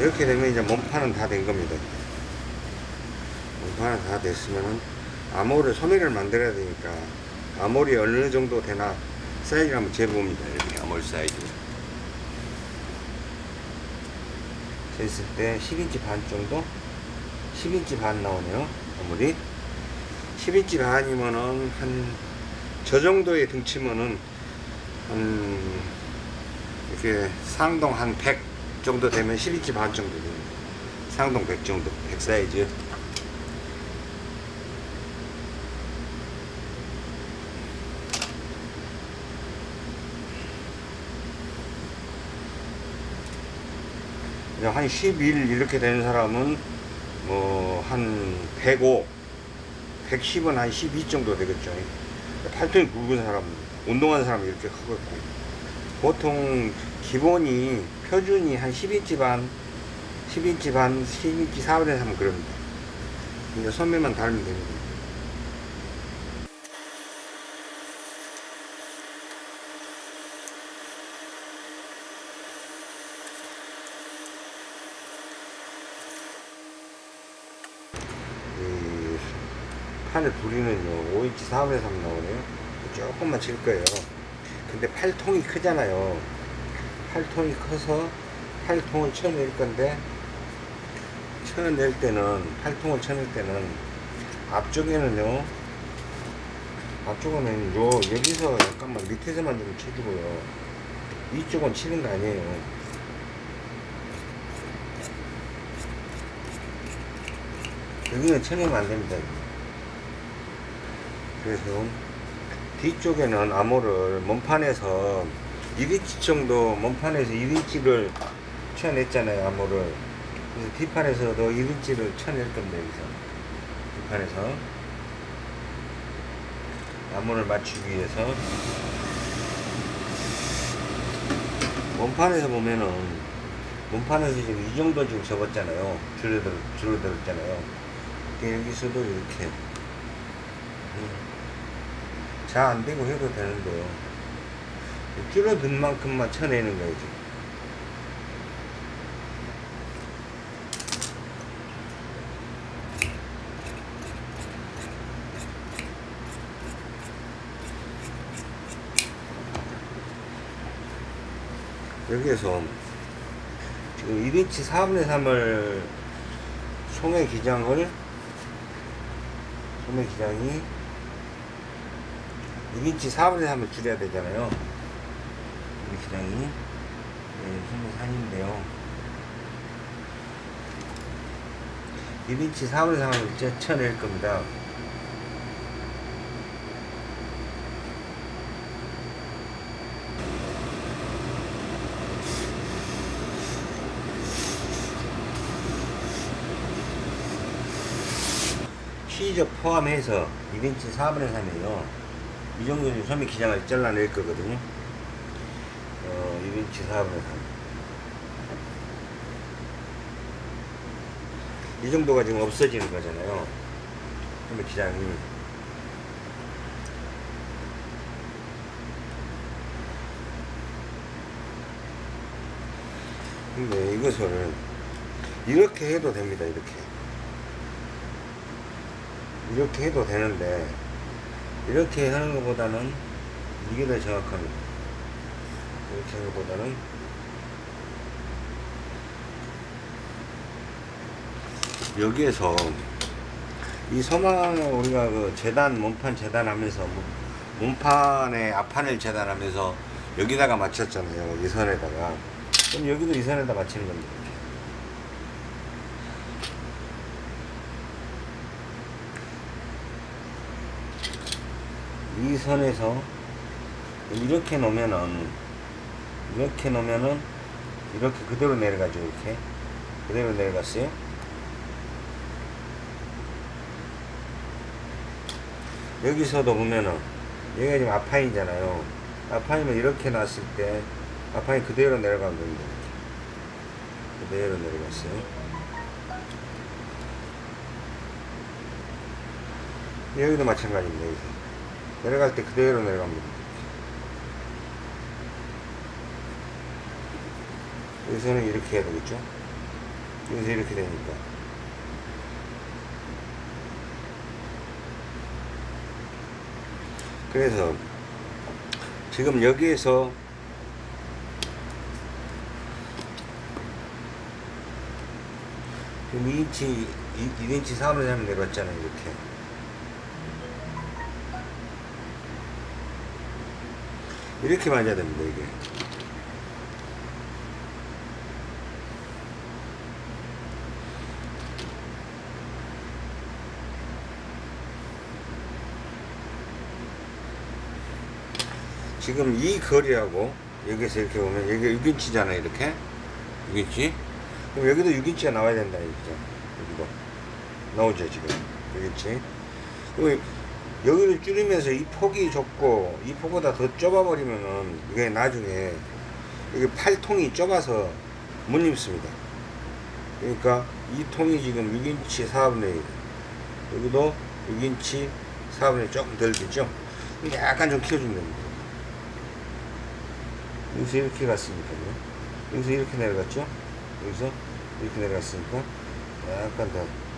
이렇게 되면 이제 몸판은 다 된 겁니다. 몸판은 다 됐으면은 암홀을 소매를 만들어야 되니까 암홀이 어느 정도 되나 사이즈를 한번 재봅니다. 이렇게 암홀 사이즈. 쟀을 때 10인치 반 정도? 10인치 반 나오네요. 암홀이 10인치 반이면은 한 저 정도의 등치면은 한 이렇게 상동 한 100 정도 되면 12인치 반 정도 됩니다. 상동 100 정도, 100 사이즈. 그냥 한 11 이렇게 되는 사람은 뭐 한 105, 110은 한 12 정도 되겠죠. 팔뚝이 굵은 사람, 운동하는 사람이 이렇게 크겠고. 보통 기본이 표준이 한 10인치 반, 10인치 반, 10인치 4분의 3 그럽니다. 이제 소매만 달면 됩니다. 이 판을 부리는 요 5인치 4분의 3 나오네요. 조금만 칠 거예요. 근데 팔통이 크잖아요. 팔통이 커서 팔통을 쳐낼 건데 쳐낼 때는 팔통을 쳐낼 때는 앞쪽에는요 앞쪽은 요 여기서 약간만 밑에서만 좀 쳐주고요. 위쪽은 치는 거 아니에요. 여기는 쳐내면 안 됩니다. 그래서 뒤쪽에는 암호를 몸판에서 1인치 정도 몸판에서 1인치를 쳐냈잖아요 암호를. 그래서 뒷판에서도 1인치를 쳐낼 겁니다 여기서 뒷판에서. 암호를 맞추기 위해서. 몸판에서 보면은 몸판에서 지금 이 정도 지금 접었잖아요. 줄어들, 줄어들었잖아요. 여기서도 이렇게. 잘 안되고 해도 되는데요 줄어든 만큼만 쳐내는 거예요 지금. 여기에서 지금 1인치 4분의 3을 소매 기장을 소매 기장이 1인치 4분의 3을 줄여야 되잖아요. 이 기장이 네, 소매 3인데요. 1인치 4분의 3을 이제 쳐낼 겁니다. 시저 포함해서 1인치 4분의 3이에요. 이 정도는 소매 기장을 잘라낼 거거든요. 어, 1인치 4분의 3. 이 정도가 지금 없어지는 거잖아요. 소매 기장이. 근데 이것을 이렇게 해도 됩니다. 이렇게. 이렇게 해도 되는데 이렇게 하는 것보다는 이게 더 정확합니다. 이렇게 하는 것보다는 여기에서 이 서망 우리가 그 재단 몸판 재단하면서 뭐 몸판에 앞판을 재단하면서 여기다가 맞췄잖아요. 이 선에다가 그럼 여기도 이 선에다 맞추는 겁니다. 이 선에서 이렇게 놓으면은 이렇게 놓으면은 이렇게 그대로 내려가죠 이렇게. 그대로 내려갔어요. 여기서도 보면은 여기가 지금 아파이잖아요. 아파이면 이렇게 놨을 때 아파이 그대로 내려간 겁니다. 그대로 내려갔어요. 여기도 마찬가지입니다 여기서. 내려갈 때 그대로 내려갑니다. 여기서는 이렇게 해야 되겠죠? 여기서 이렇게 되니까. 그래서 지금 여기에서 지금 2인치, 2인치 3을 하면 내려왔잖아요, 이렇게. 이렇게 맞아야 됩니다 이게 지금 이 거리하고 여기서 이렇게 보면 여기 6인치잖아요 이렇게. 6인치? 그럼 여기도 6인치가 나와야 된다 이거죠. 여기도. 나오죠 지금. 6인치. 그럼 여기를 줄이면서 이 폭이 좁고 이 폭보다 더 좁아버리면은 이게 나중에 이게 팔통이 좁아서 못 입습니다. 그러니까 이 통이 지금 6인치 4분의 1 여기도 6인치 4분의 1 조금? 근데 약간 좀 키워주면 됩니다. 여기서 이렇게 갔으니까요. 여기서 이렇게 내려갔죠? 여기서 이렇게 내려갔으니까 약간 더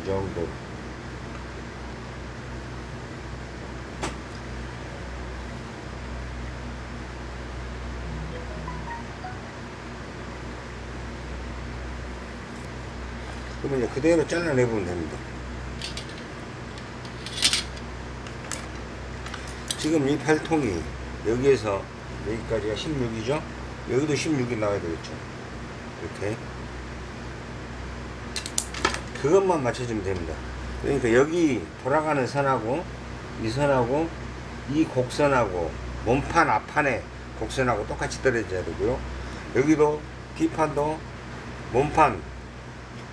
이 정도 그러면 이제 그대로 잘라내보면 됩니다. 지금 이 팔통이 여기에서 여기까지가 16이죠? 여기도 16이 나와야 되겠죠? 이렇게. 그것만 맞춰주면 됩니다. 그러니까 여기 돌아가는 선하고 이 선하고 이 곡선하고 몸판 앞판에 곡선하고 똑같이 떨어져야 되고요. 여기도 뒷판도 몸판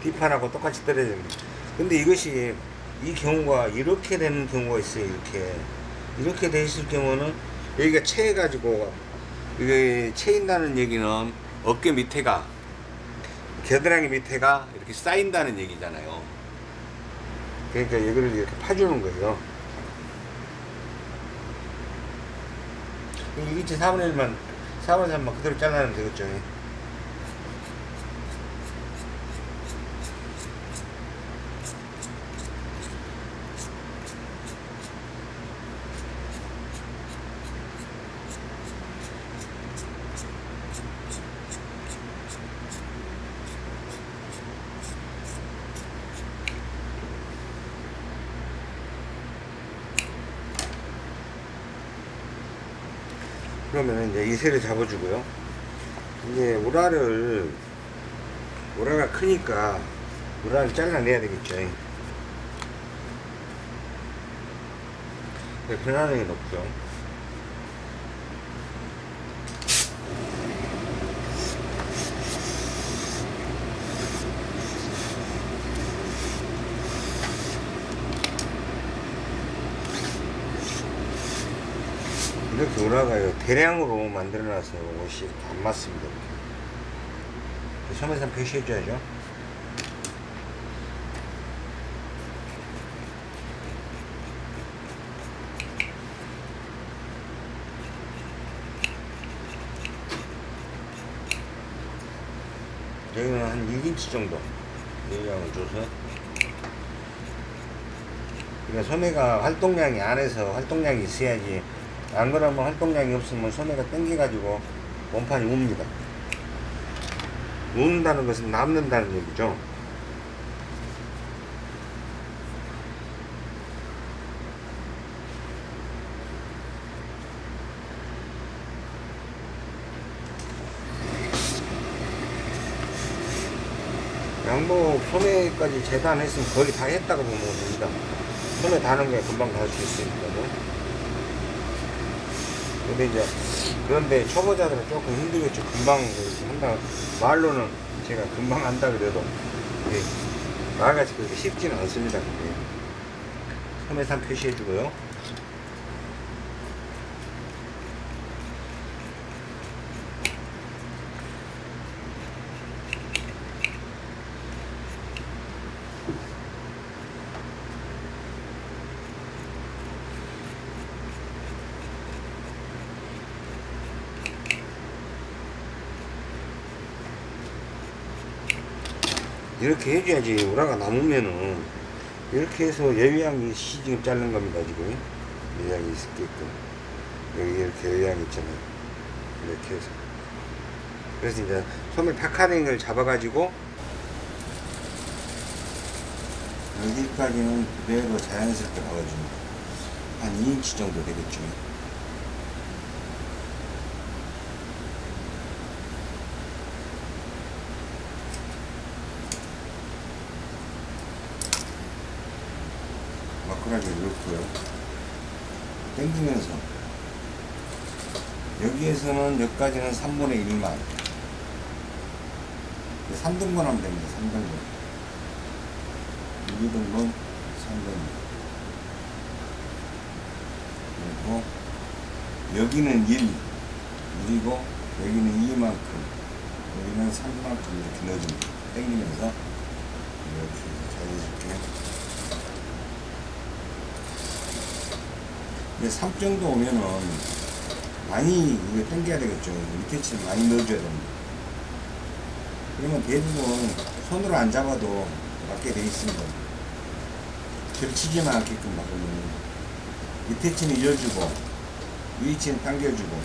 뒷판하고 똑같이 떨어져야 됩니다. 근데 이것이 이 경우가 이렇게 되는 경우가 있어요. 이렇게 이렇게 돼 있을 경우는 여기가 채해 가지고 이게 채인다는 얘기는 어깨 밑에가 겨드랑이 밑에가 이렇게 쌓인다는 얘기잖아요. 그러니까 여기를 이렇게 파주는 거예요. 1인치 4분의 1만 4분의 3만 그대로 잘라내면 되겠죠 이세를 잡아주고요. 이제 우라를 우라가 크니까 우라를 잘라내야 되겠죠. 네, 변화량이 높죠. 이렇게 우라가요 대량으로 만들어놔서 옷이 안 맞습니다. 소매상 표시해줘야죠. 여기는 한 6인치 정도 내량을 줘서. 그러니까 소매가 활동량이 안에서 활동량이 있어야지 안 그러면 활동량이 없으면 소매가 당겨가지고 원판이 웁니다. 우는다는 것은 남는다는 얘기죠. 양복 소매까지 재단했으면 거의 다 했다고 보면 됩니다. 소매 다는 게 금방 다 할 수 있으니까요. 근데 이제 그런데 초보자들은 조금 힘들겠죠. 금방 이렇게 한다. 말로는 제가 금방 한다 그래도 이게 말같이 그렇게 쉽지는 않습니다. 그게. 소매산 표시해주고요. 이렇게 해줘야지 우라가 남으면은 이렇게 해서 예비양이 시 지금 자른 겁니다 지금. 예비양이 있게끔. 여기 이렇게 예비양 있잖아요. 이렇게 해서. 그래서 이제 소매 파카링을 잡아가지고 여기까지는 그대로 자연스럽게 박아줍니다 한 2인치 정도 되겠죠 넣고요. 당기면서 여기에서는 여기까지는 3분의 1만 3등분 하면 됩니다. 3등분 2등분 3등분 그리고 여기는 1 그리고 여기는 2만큼 여기는 3만큼 이렇게 넣어줍니다. 당기면서 이렇게 자연스럽게 근데 3 정도 오면은 많이 이거 당겨야 되겠죠. 밑에 칠 많이 넣어줘야 됩니다. 그러면 대부분 손으로 안 잡아도 맞게 돼 있습니다. 겹치지만 않게끔 막으면 밑에 치는 이어주고 위에 치는 당겨주고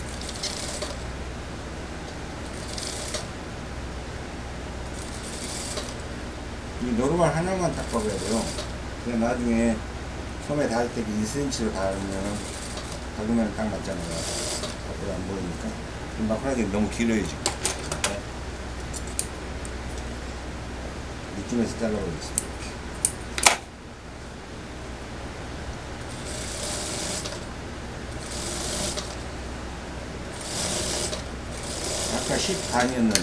이 노루발 하나만 딱 박아야 돼요. 그냥 나중에 소매 닿을 때 2cm로 닿으면 박으면 딱 맞잖아요. 밖으로 안 보이니까. 마크라게 너무 길어요 지금. 이쯤에서 잘라보겠습니다. 아까 10 반이었는데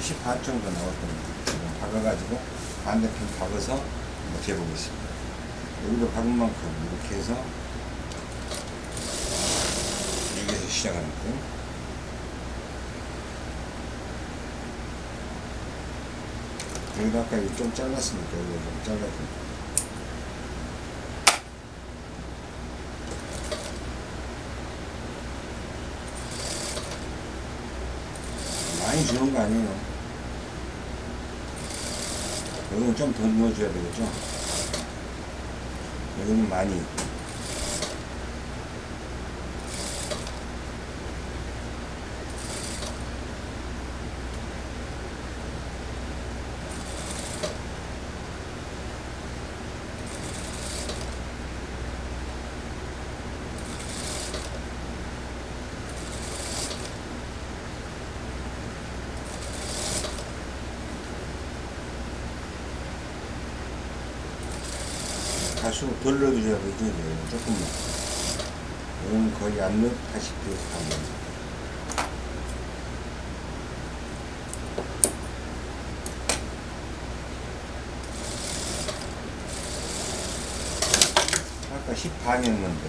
10반 정도 나왔거든요. 지금 박아가지고 반대편 박아서 한번 재보겠습니다. 여기도 박은 만큼 이렇게 해서 여기에서 시작하는 거예요. 여기도 아까 좀 잘랐으니까 이거 좀 잘라줍니다. 많이 주는 거 아니에요. 여기는 좀더 넣어줘야 되겠죠. 여기는 많이. 가수 덜 넣어줘야 되죠, 이제. 조금만. 이건 거의 안 넣다시피 하면. 아까 10반이었는데,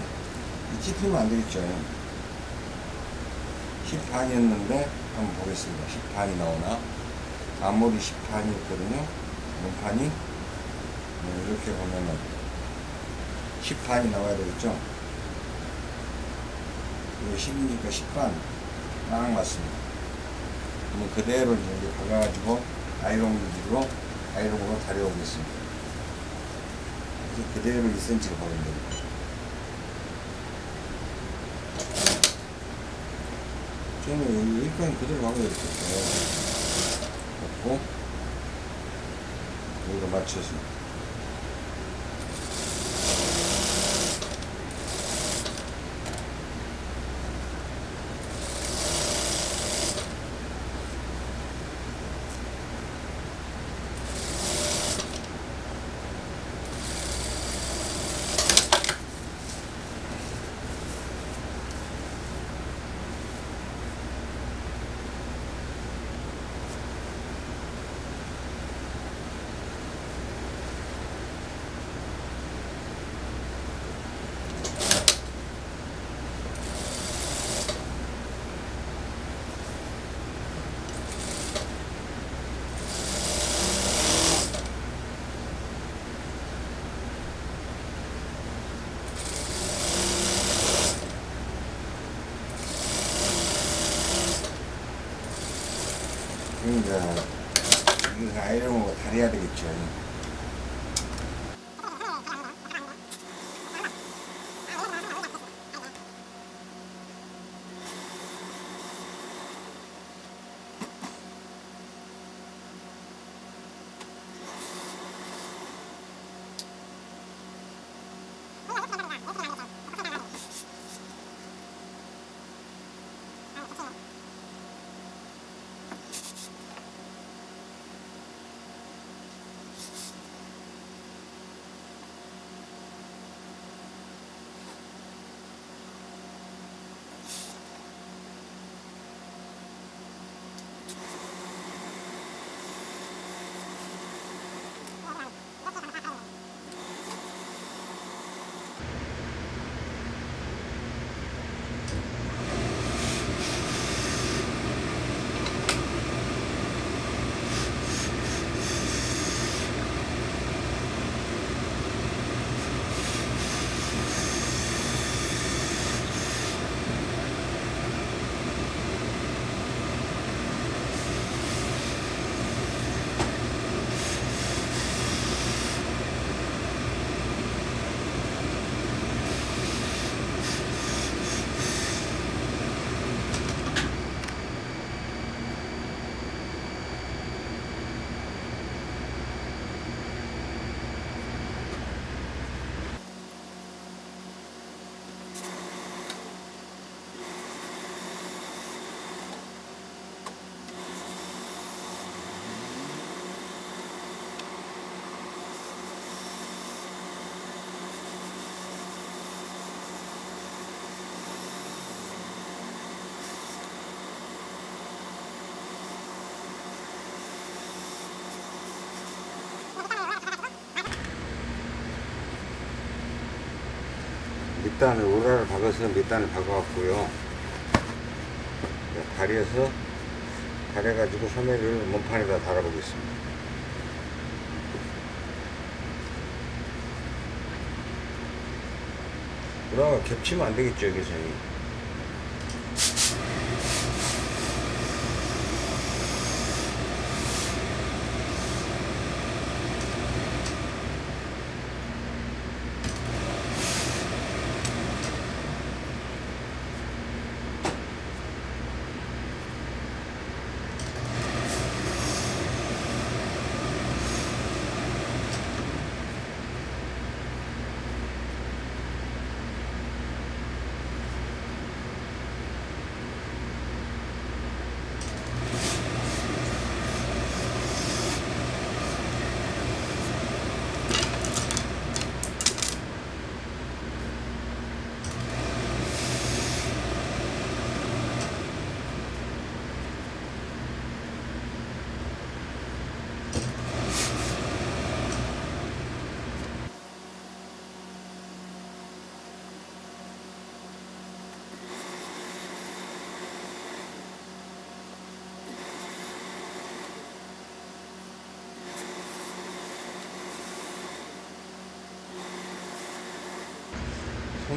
찝히면 안 되겠죠. 10반이었는데, 한번 보겠습니다. 10반이 나오나? 아무리 10반이었거든요. 문판이. 네, 이렇게 보면은 10 반이 나와야 되겠죠? 이거 10이니까 10반 딱 맞습니다. 그러면 그대로 이제 박아가지고 아이롱 위주로 아이롱으로 다려오겠습니다. 그대로 2cm로 박으면 됩니다. 저는 여기 일단 그대로 박아야 되겠죠. 박고 여기로 맞춰서 단을 우라를 박아서 밑단을 박아갖고요. 다려서 다려가지고 소매를 몸판에다 달아보겠습니다. 우라가 겹치면 안 되겠죠, 여기서.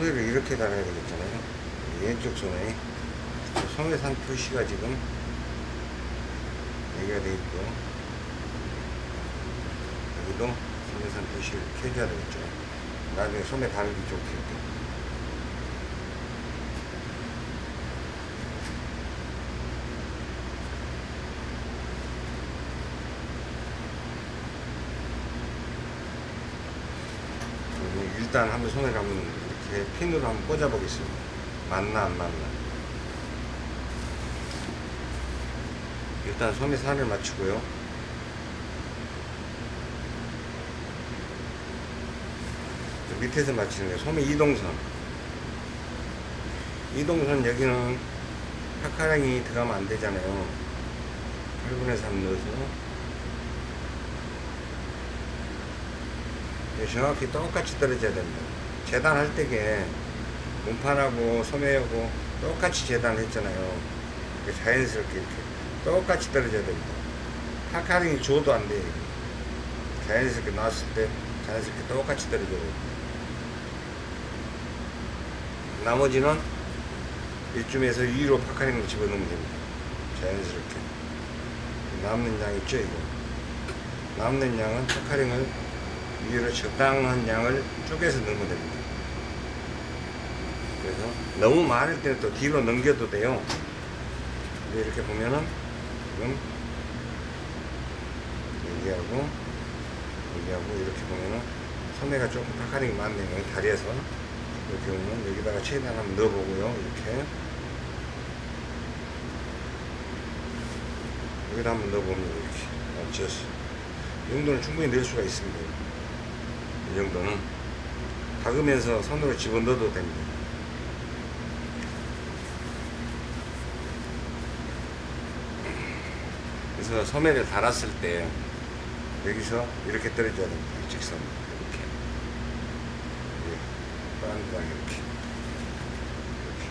소매를 이렇게 달아야 되겠잖아요. 왼쪽 소매. 소매산 표시가 지금 여기가 돼 있고, 여기도 소매산 표시를 해줘야 되겠죠. 나중에 소매 달기 좋게. 일단 한번 손을 한번 이렇게 핀으로 한번 꽂아 보겠습니다. 맞나 안 맞나. 일단 소매 산을 맞추고요. 저 밑에서 맞추는 게 소매 이동선. 이동선 여기는 파카랑이 들어가면 안 되잖아요. 8분의 3 넣어서 예, 정확히 똑같이 떨어져야 됩니다. 재단할 때게 문판하고 소매하고 똑같이 재단을 했잖아요. 이렇게 자연스럽게 이렇게 똑같이 떨어져야 됩니다. 파카링이 줘도 안 돼요. 자연스럽게 나왔을 때 자연스럽게 똑같이 떨어져야 됩니다. 나머지는 이쯤에서 위로 파카링을 집어넣으면 됩니다. 자연스럽게. 남는 양 있죠, 이거. 남는 양은 파카링을 위로 적당한 양을 쪼개서 넣으면 됩니다. 그래서 너무 많을 때는 또 뒤로 넘겨도 돼요. 근데 이렇게 보면은 지금 여기하고 여기하고 이렇게 보면은 소매가 조금 파카링이 많네요. 다리에서 이렇게 보면 여기다가 최대한 한번 넣어보고요. 이렇게 여기다 한번 넣어보면 이렇게 얹혀서 이 정도는 충분히 넣을 수가 있습니다. 이 정도는 박으면서 손으로 집어넣어도 됩니다. 그래서 소매를 달았을 때 여기서 이렇게 떨어져야 됩니다. 직선 이렇게 빵빵 이렇게 이렇게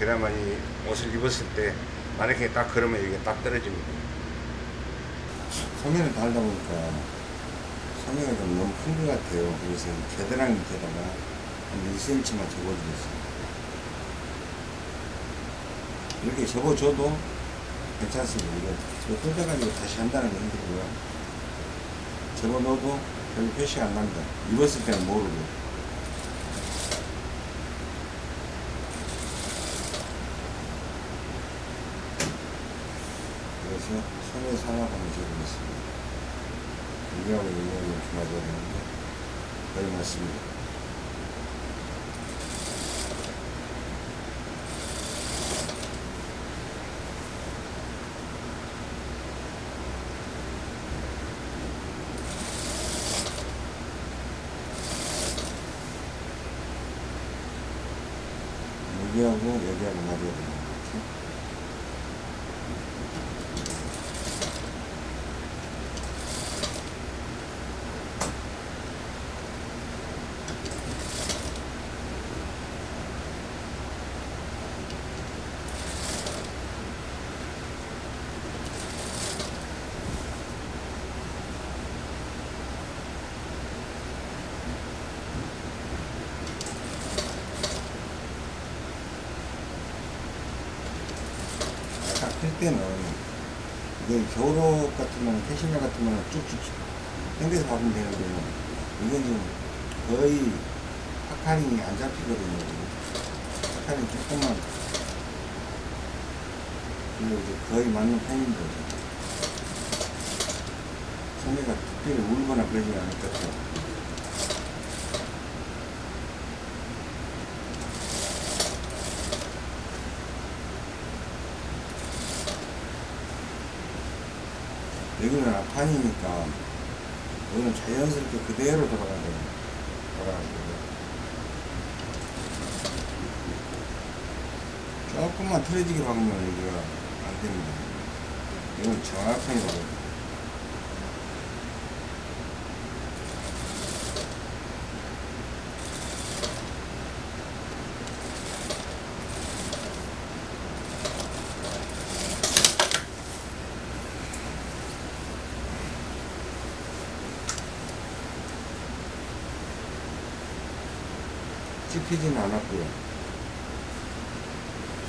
그래야만 이 옷을 입었을 때 만약에 딱 그러면 이게 딱 떨어집니다. 소매를 달다 보니까 소매가 좀 너무 큰 것 같아요. 그래서 겨드랑이 밑에다가 한 1cm만 접어주겠습니다. 이렇게 접어줘도 괜찮습니다. 이거 뜯어가지고 다시 한다는 게 힘들고요. 접어넣어도 별로 표시가 안 납니다. 입었을 때는 모르고. 그래서 손에 상하고 한번 접어보겠습니다. 여기하고 여기하고 이렇게 맞아야 되는데 거의 맞습니다. 맞아야 됩니다. 이렇게. 딱 필 때는 이게 겨울옷 같으면 캐시미어 같으면 쭉쭉 당겨서 박으면 되는데 이건 지금 거의 puckering이 안 잡히거든요. puckering 조금만 그리고 이제 거의 맞는 편인데 소매가 특별히 울거나 그러지 않을 것 같아요. 여기는 앞판이니까 여기는 자연스럽게 그대로 돌아가야 돼요. 돌아가는 거예요. 조금만 틀어지게 박으면 여기가 안 됩니다. 이건 정확하게 박아야 돼요. 찝히지는 않았고요.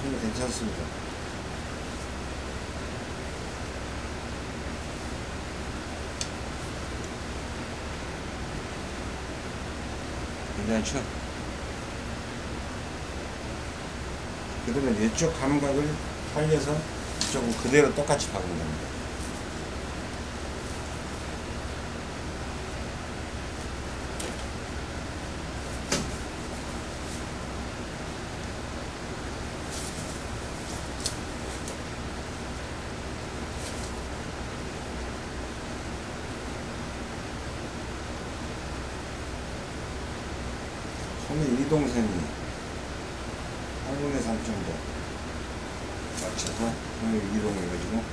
손이 괜찮습니다. 괜찮죠? 그러면 이쪽 감각을 살려서 이쪽은 그대로 똑같이 박는 겁니다. 손의 이동선이 8분의 3 정도 맞춰서 손을 이동해가지고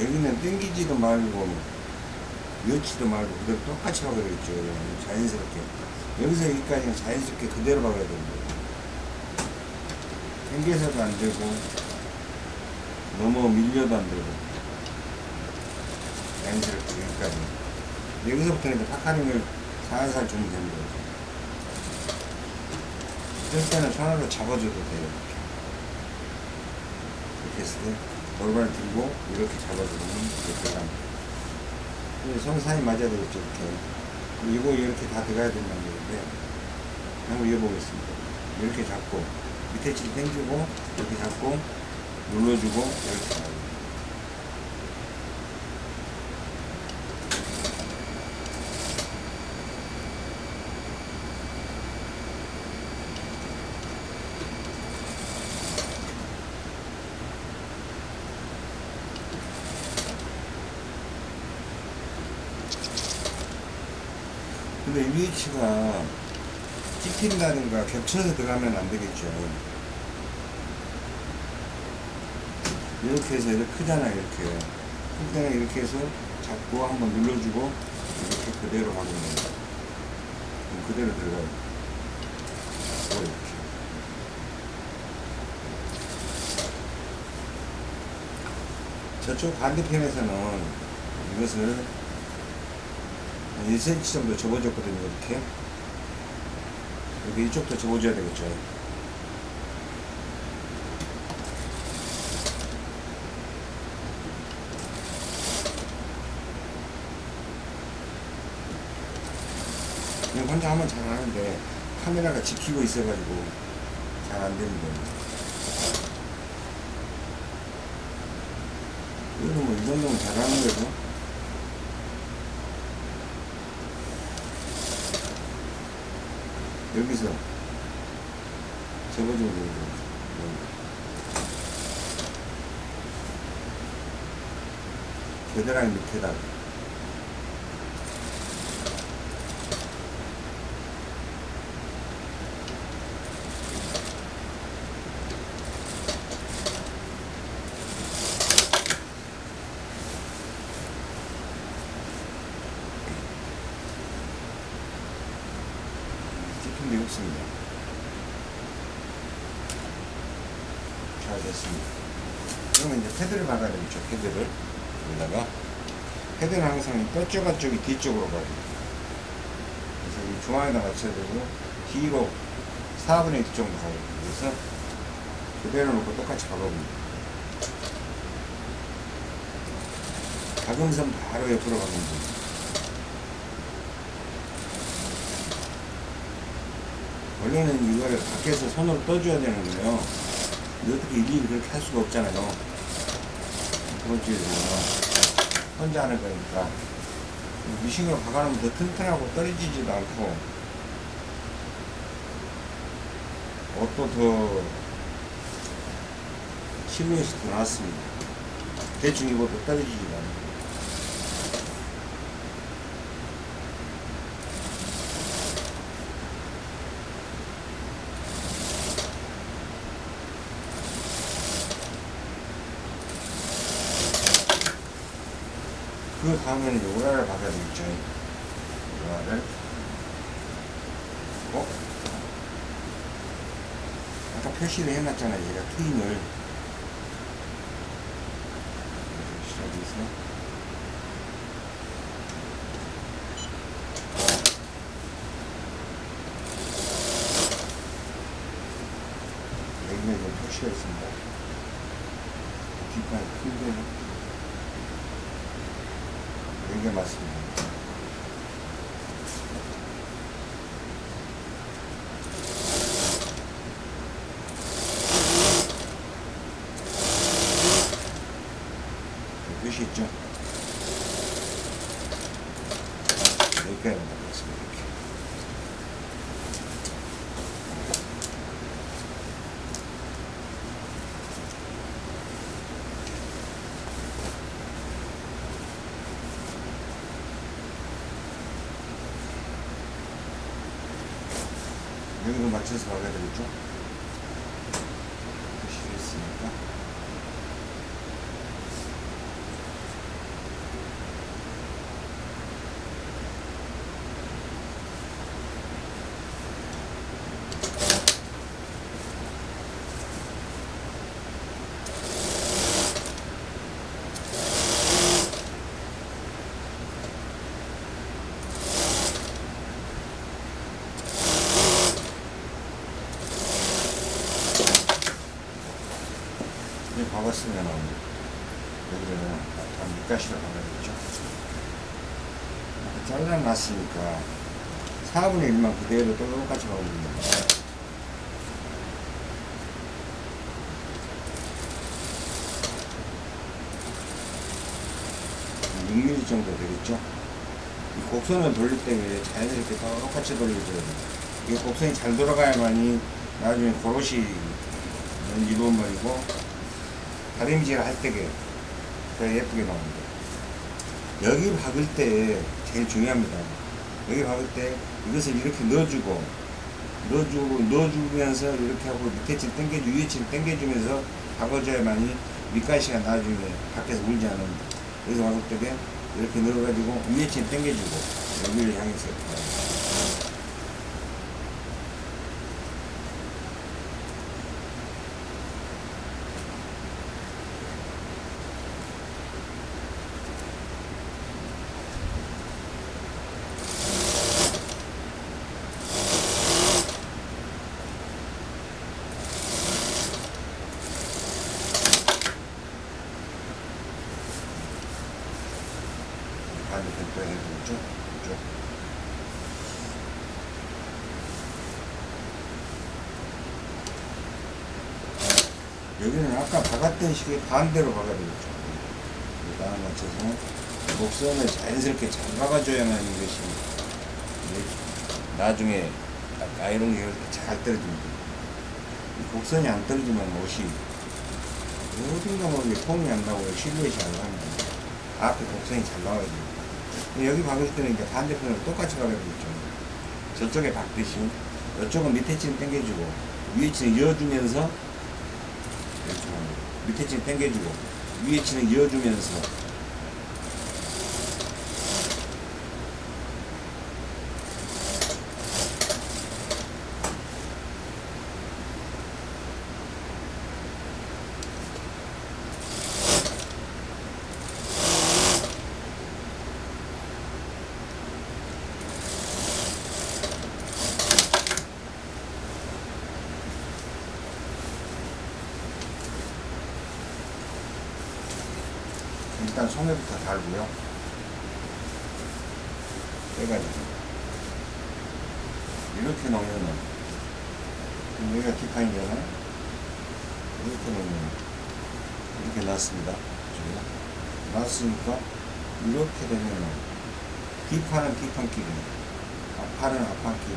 여기는 땡기지도 말고 그대로 똑같이 박아야 되겠죠 자연스럽게 여기서 여기까지는 자연스럽게 그대로 박아야 됩니다 땡겨서도 안 되고 너무 밀려도 안 되고 자연스럽게 여기까지 여기서부터는 이제 팍하는 살살 주면 됩니다. 이럴 때는 손으로 잡아줘도 돼요. 이렇게 했을 때 골반을 들고 이렇게 잡아주면 이렇게 갑니다. 사이 맞아야 되겠죠, 이렇게. 그리고 이렇게 다 들어가야 된다는 얘기인데 한번 이어보겠습니다. 이렇게 잡고 밑에 칠 당기고 이렇게 잡고 눌러주고 이렇게 근데 이 위치가 찝힌다든가 겹쳐서 들어가면 안 되겠죠. 이렇게 해서 이렇게 크잖아요, 이렇게. 클 때는 이렇게 해서 잡고 한번 눌러주고 이렇게 그대로. 그럼 그대로 들어가요. 이렇게. 저쪽 반대편에서는 이것을 한 1cm 정도 접어줬거든요, 이렇게. 여기 이쪽도 접어줘야 되겠죠. 그냥 혼자 하면 잘 하는데 카메라가 지키고 있어가지고 잘안 됩니다. 이거 뭐이 정도면 잘하는 거죠. 여기서 되는 거죠. 겨드랑이 밑에다가 찍힌 게 없습니다. 잘 됐습니다. 그러면 이제 패드를 박아야 되겠죠, 패드를. 여기다가. 패드는 항상 뼈조가 쪽이 뒤쪽으로 가요. 그래서 이 중앙에다 맞춰야 되고, 뒤로 4분의 1 정도 가요. 그래서 그대로 놓고 똑같이 박아봅니다. 박음선 바로 옆으로 가면 돼요. 원래는 이거를 밖에서 손으로 떠줘야 되는 거예요. 근데 어떻게 일일이 그렇게 할 수가 없잖아요. 그렇지에서 혼자 하는 거니까. 미싱으로 박아놓으면 더 튼튼하고 떨어지지도 않고, 옷도 더 실루엣이 더 나왔습니다. 대충 입어도 떨어지지도 않고. 그 다음에는 요라를 박아야 되겠죠. 요라를. 어? 아까 표시를 해놨잖아요. 얘가 트임을. 이렇게 시작해서. 여기에 좀 표시가 있습니다. 뒷판이 큰데 여기가 맞습니다. 있죠? 여기까지 맞습니다. 이렇게. 여기로 맞춰서 가야 되겠죠? 표시가 있으니까. 이제 박았으면 여기를 한 밑가시로 박아야겠죠. 잘라놨으니까 4분의 1만 그대로 똑같이 박으면 됩니다. 6mm 정도 되겠죠. 이 곡선을 돌릴 때 자연스럽게 똑같이 돌려줘야 돼요. 이 곡선이 잘 돌아가야만이 나중에 고로시 이루어버리고 다림질을 할 때게 더 예쁘게 나옵니다. 여기 박을 때 제일 중요합니다. 여기 박을 때 이것을 이렇게 넣어주고 넣어주고 넣어주면서 이렇게 하고 밑에 칠 당겨주 위에 칠 당겨주면서 박아줘야만이 밑가시가 나중에 밖에서 울지 않습니다. 여기서 박을 때게 이렇게 넣어가지고 위에 칠 당겨주고 여기를 향해서 반대편 또 해보죠. 쭉. 여기는 아까 박았던 식의 반대로 박아야 되겠죠. 일단 맞춰서 목선을 자연스럽게 잘 박아줘야만 이것이 나중에 딱 아이롱 계열 때잘 떨어집니다. 이 곡선이 안 떨어지면 옷이 어딘가 모르게 폼이 안 나고 실루엣이 안 나옵니다. 앞에 곡선이 잘 나와야 돼요. 여기 박을 때는 이제 반대편으로 똑같이 박아야 되겠죠. 저쪽에 박듯이 이쪽은 밑에 층 당겨주고 위에 층 이어주면서. 밑에 층 당겨주고 위에 층을 이어주면서 일단 소매부터 달고요. 빼가지고 이렇게 놓으면은 그럼 여기가 뒷판이잖아요. 이렇게 놓으면 이렇게 놨습니다. 그죠? 놨으니까 이렇게 되면은 뒷판은 뒷판끼리, 앞판은 앞판끼리.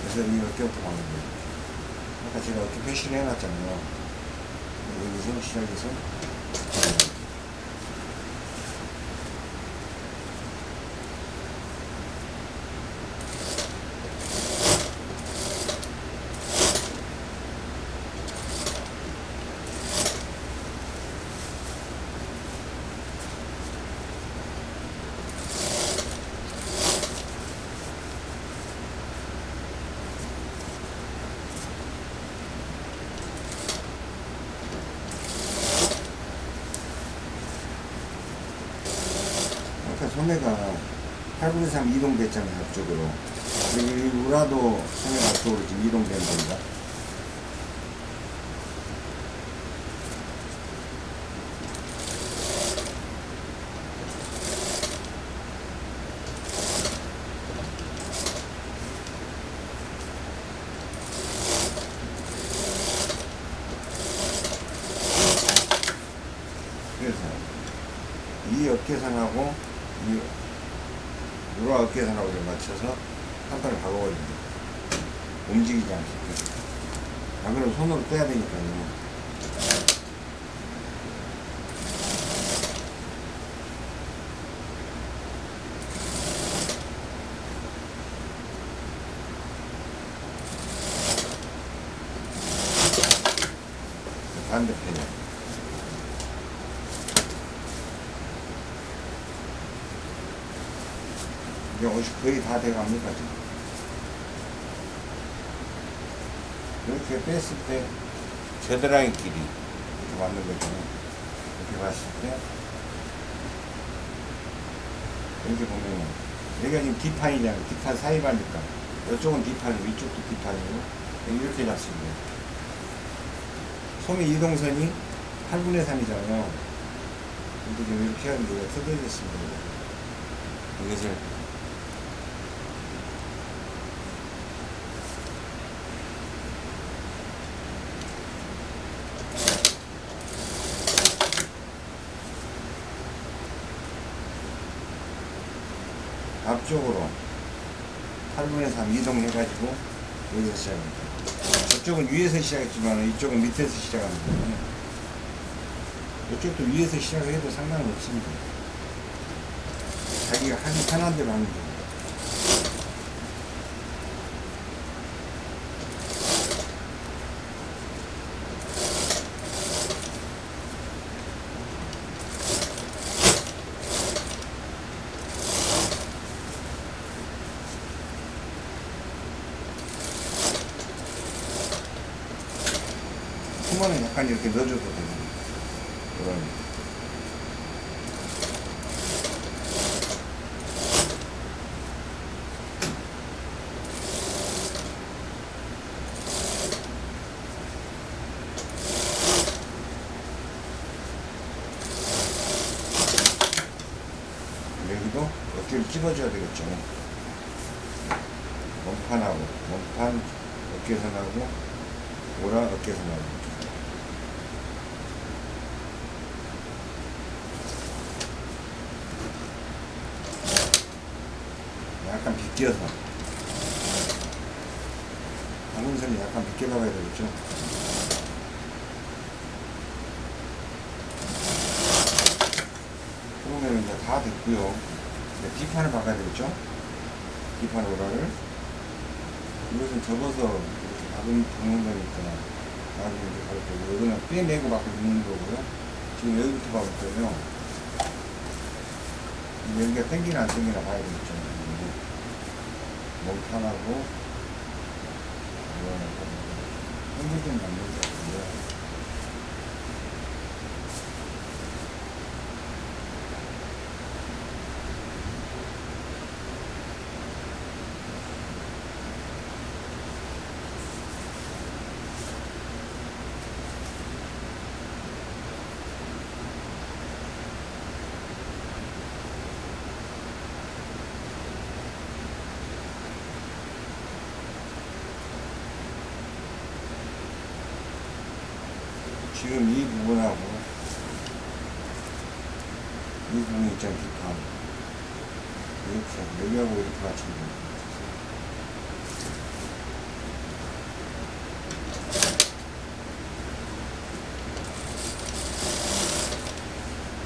그래서 이렇게부터 가는 거예요. 아까 제가 이렇게 표시를 해놨잖아요. 여기서 시작해서 소매가 8분의 3 이동됐잖아요, 앞쪽으로. 여기 우라도 소매가 앞쪽으로 지금 이동된 겁니다. 어깨선하고 이 요런 어깨선하고 를 맞춰서 한 판을 박아버립니다. 움직이지 않게. 안 그러면 손으로 빼야 되니까요. 반대편이요. 이제 옷이 거의 다 돼갑니다. 이렇게 뺐을 때 겨드랑이 길이 이렇게 맞는 거잖아요. 이렇게 봤을 때 이렇게 보면은 여기가 지금 뒷판이잖아요. 뒷판 사이반니까 이쪽은 뒷판이고 이쪽도 뒷판이고 이렇게 잡습니다. 소미 이동선이 8분의 3이잖아요. 근데 지금 이렇게 하면 이거 틀어졌습니다. 이것을 앞쪽으로 8분의 3 이동해가지고 여기서 시작합니다. 저쪽은 위에서 시작했지만 이쪽은 밑에서 시작하는 거예요. 이쪽도 위에서 시작을 해도 상관은 없습니다. 자기가 하기 편한 대로 하면 됩니다. 후문은 약간 이렇게 넣어줘도 됩니다. 그런. 여기도 어깨를 찍어줘야 되겠죠. 몸판하고, 몸판 어깨선하고, 오라 어깨선하고. 비껴서. 방금선이 약간 비껴 나가야 되겠죠? 그러면 이제 다 됐고요. 이제 뒷판을 박아야 되겠죠? 뒷판 오라를. 이것은 접어서 이렇게 박은, 박는 거니까 나중에 이제 갈 거고 이거는 빼내고 박고 있는 거고요. 지금 여기부터 박을 거예요. 여기가 땡기나 안 땡기나 봐야 되겠죠 몸판하고 이거는 않는 것 같은데 지금 이 부분하고 이 부분 있잖아 뒷판 이렇게 여기하고 이렇게 맞추면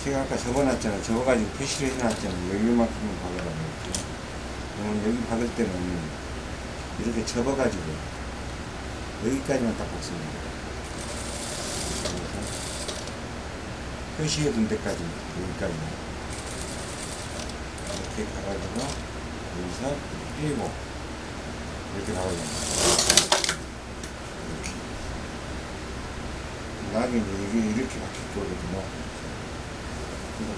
제가 아까 적어놨잖아요. 적어가지고 표시를 해놨잖아요. 여기만큼은 박으라고 했죠. 그러면 여기 박을 때는 이렇게 접어가지고 여기까지만 딱 박습니다 표시해 둔 데까지 여기까지 이렇게 가가지고 여기서 빼고 이렇게 가가지고 이렇게. 나중에 이게 이렇게 바뀔 거거든요.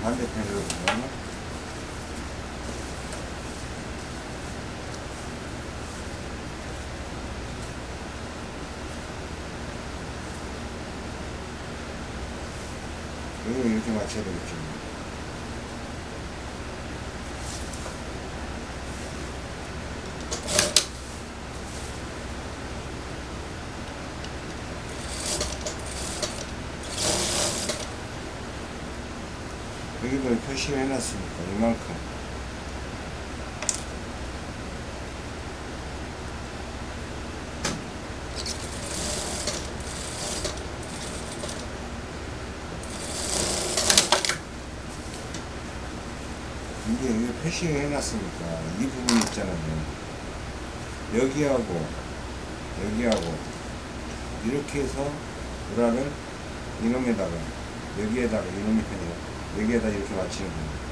반대편으로 보면 여기 이렇게 맞춰야 되겠죠. 여기도 이걸 표시를 해놨으니까 이만큼 이게 표시를 해놨으니까 이 부분 있잖아요. 여기하고 여기하고 이렇게 해서 우라를 이놈에다가 여기에다가 이놈이 아니라 여기에다 이렇게 맞추는 거예요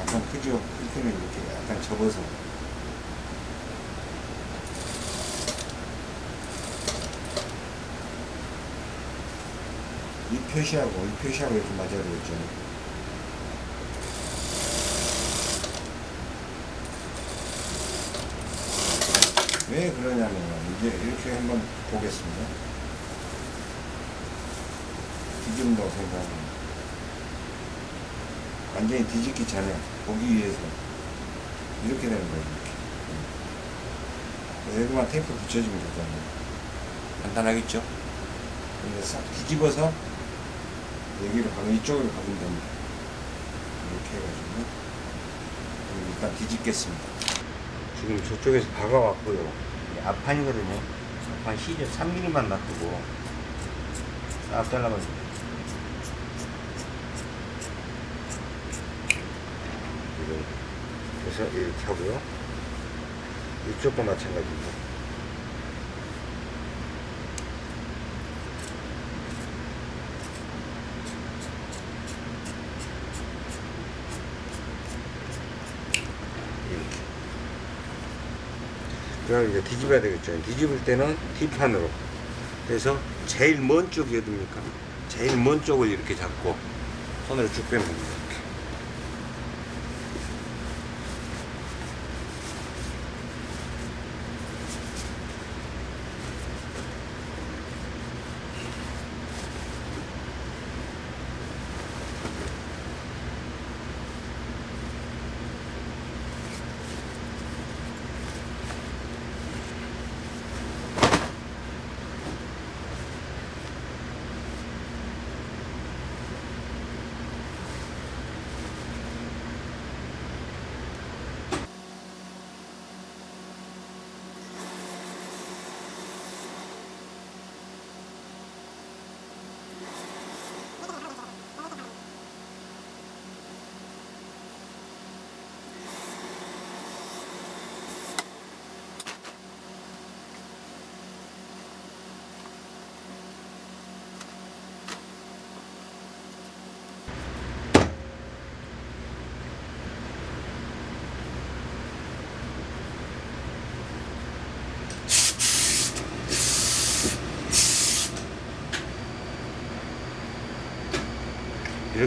약간 크죠? 이렇게는 이렇게 약간 접어서 이 표시하고 이 표시하고 이렇게 맞아야 되겠죠. 왜 그러냐면 이제 이렇게 한번 보겠습니다. 뒤집는다고 생각합니다. 완전히 뒤집기 전에 보기 위해서 이렇게 되는 거예요. 이렇게. 여기만 테이프 붙여주면 되잖아요. 간단하겠죠? 근데 싹 뒤집어서 여기로 가면 이쪽으로 가면 됩니다. 이렇게 해가지고 일단 뒤집겠습니다. 지금 저쪽에서 박아왔고요. 이게 앞판이거든요. 앞판 시접 3mm만 놔두고 싹. 이거 그래서 이렇게 하고요. 이쪽도 마찬가지입니다. 이렇게. 그럼 이제 뒤집어야 되겠죠. 뒤집을 때는 뒷판으로. 그래서 제일 먼 쪽이 어딥니까? 제일 먼 쪽을 이렇게 잡고 손으로 쭉 빼면 됩니다.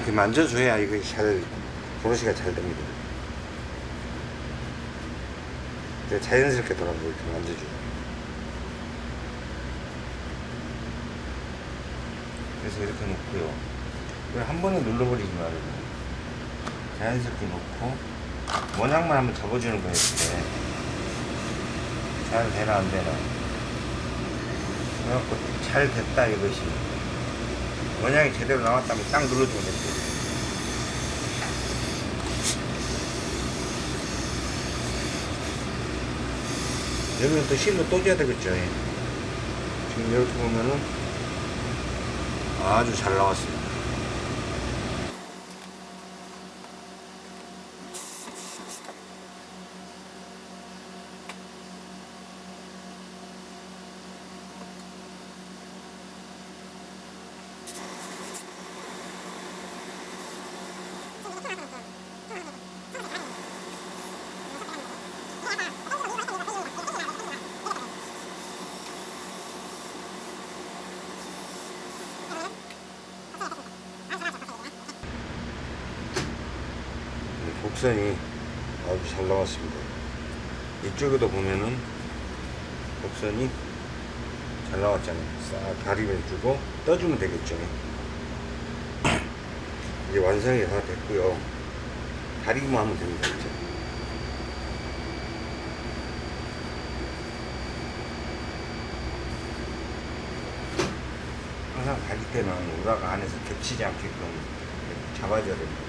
이렇게. 만져줘야 이거 잘 브러쉬가 잘 됩니다. 자연스럽게 돌아가고 이렇게 만져줘요. 그래서 이렇게 놓고요. 한 번에 눌러버리지 말고 자연스럽게 놓고 모양만 한번 접어주는 거예요. 이렇게. 잘 되나 안 되나. 그래갖고 잘 됐다 이것이. 모양이 제대로 나왔다면 딱 눌러주면 됩니다. 여기는 또 실로 또 줘야 되겠죠. 예. 지금 이렇게 보면은 아주 잘 나왔습니다. 곡선이 아주 잘 나왔습니다. 이쪽에도 보면은 곡선이 잘 나왔잖아요. 싹 가리면 주고 떠주면 되겠죠. 이제 완성이 다 됐고요. 가리기만 하면 됩니다 이제 항상 가릴 때는 우라가 안에서 겹치지 않게끔 잡아줘야 됩니다.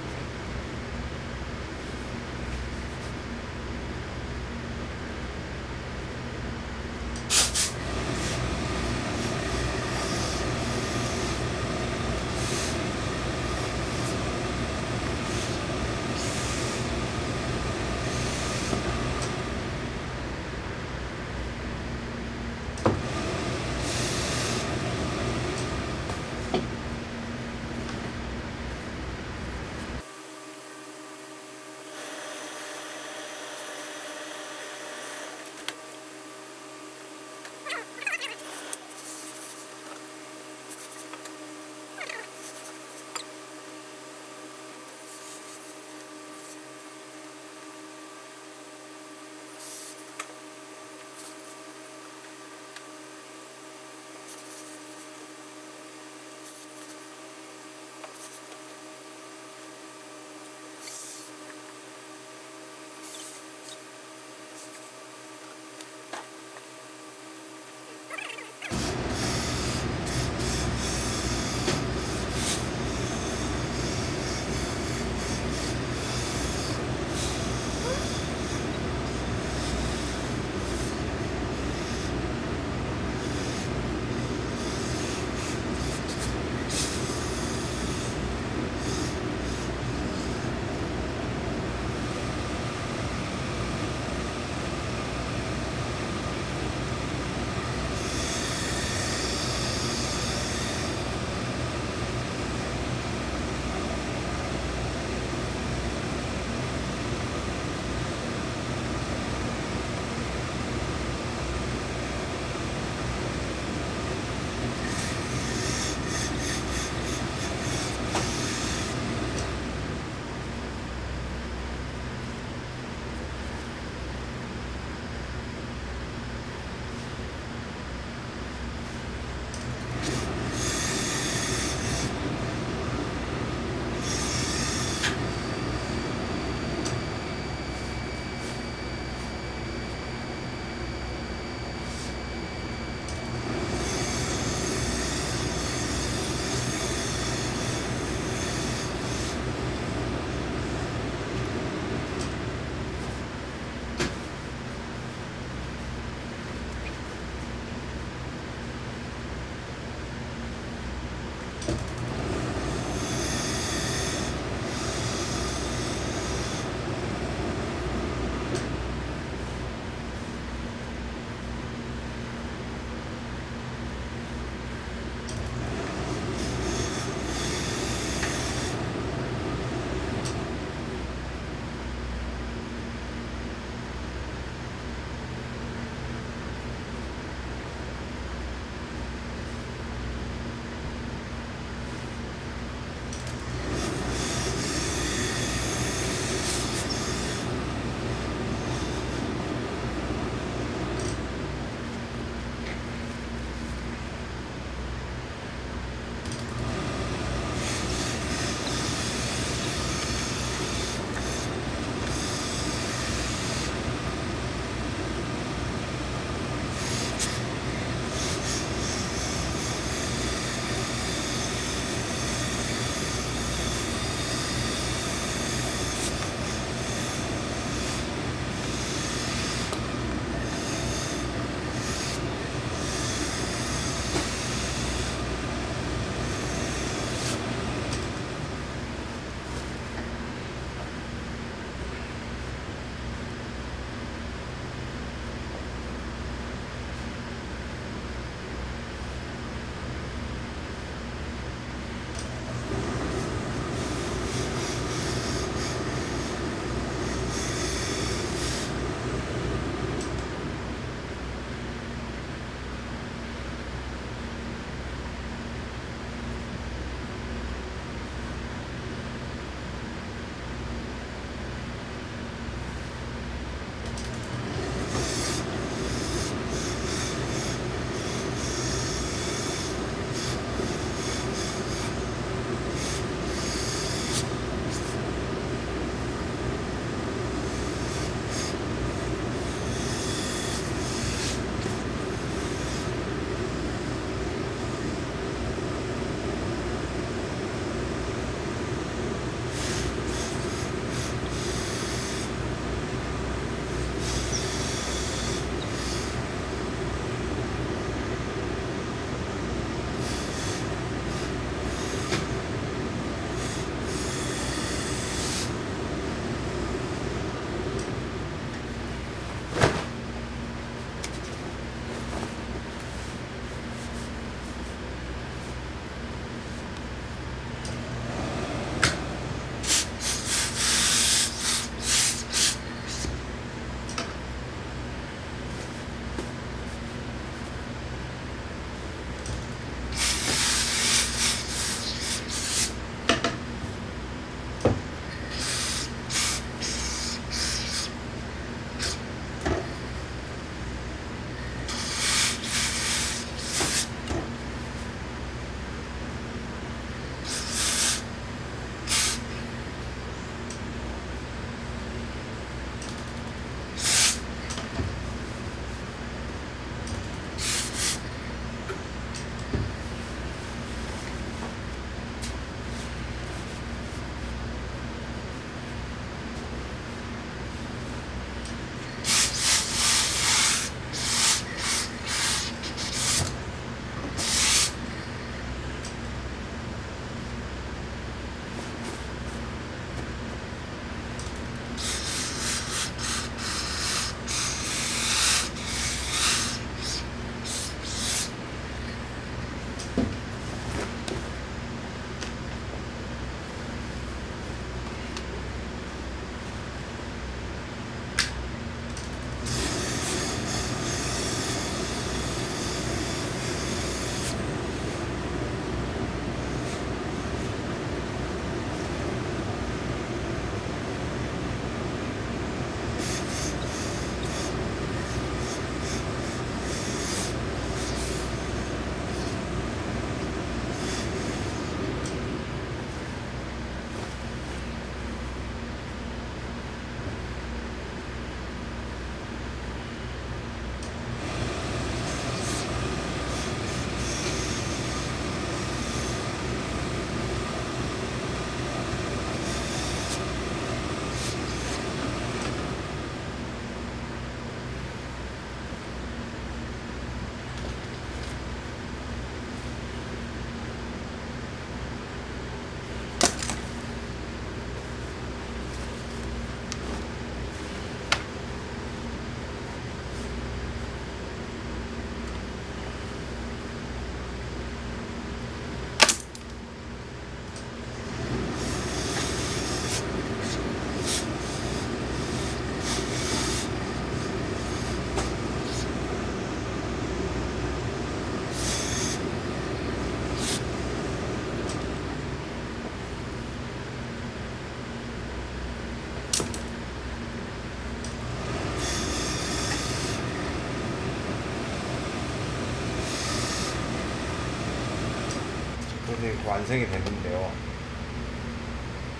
완성이 됐는데요.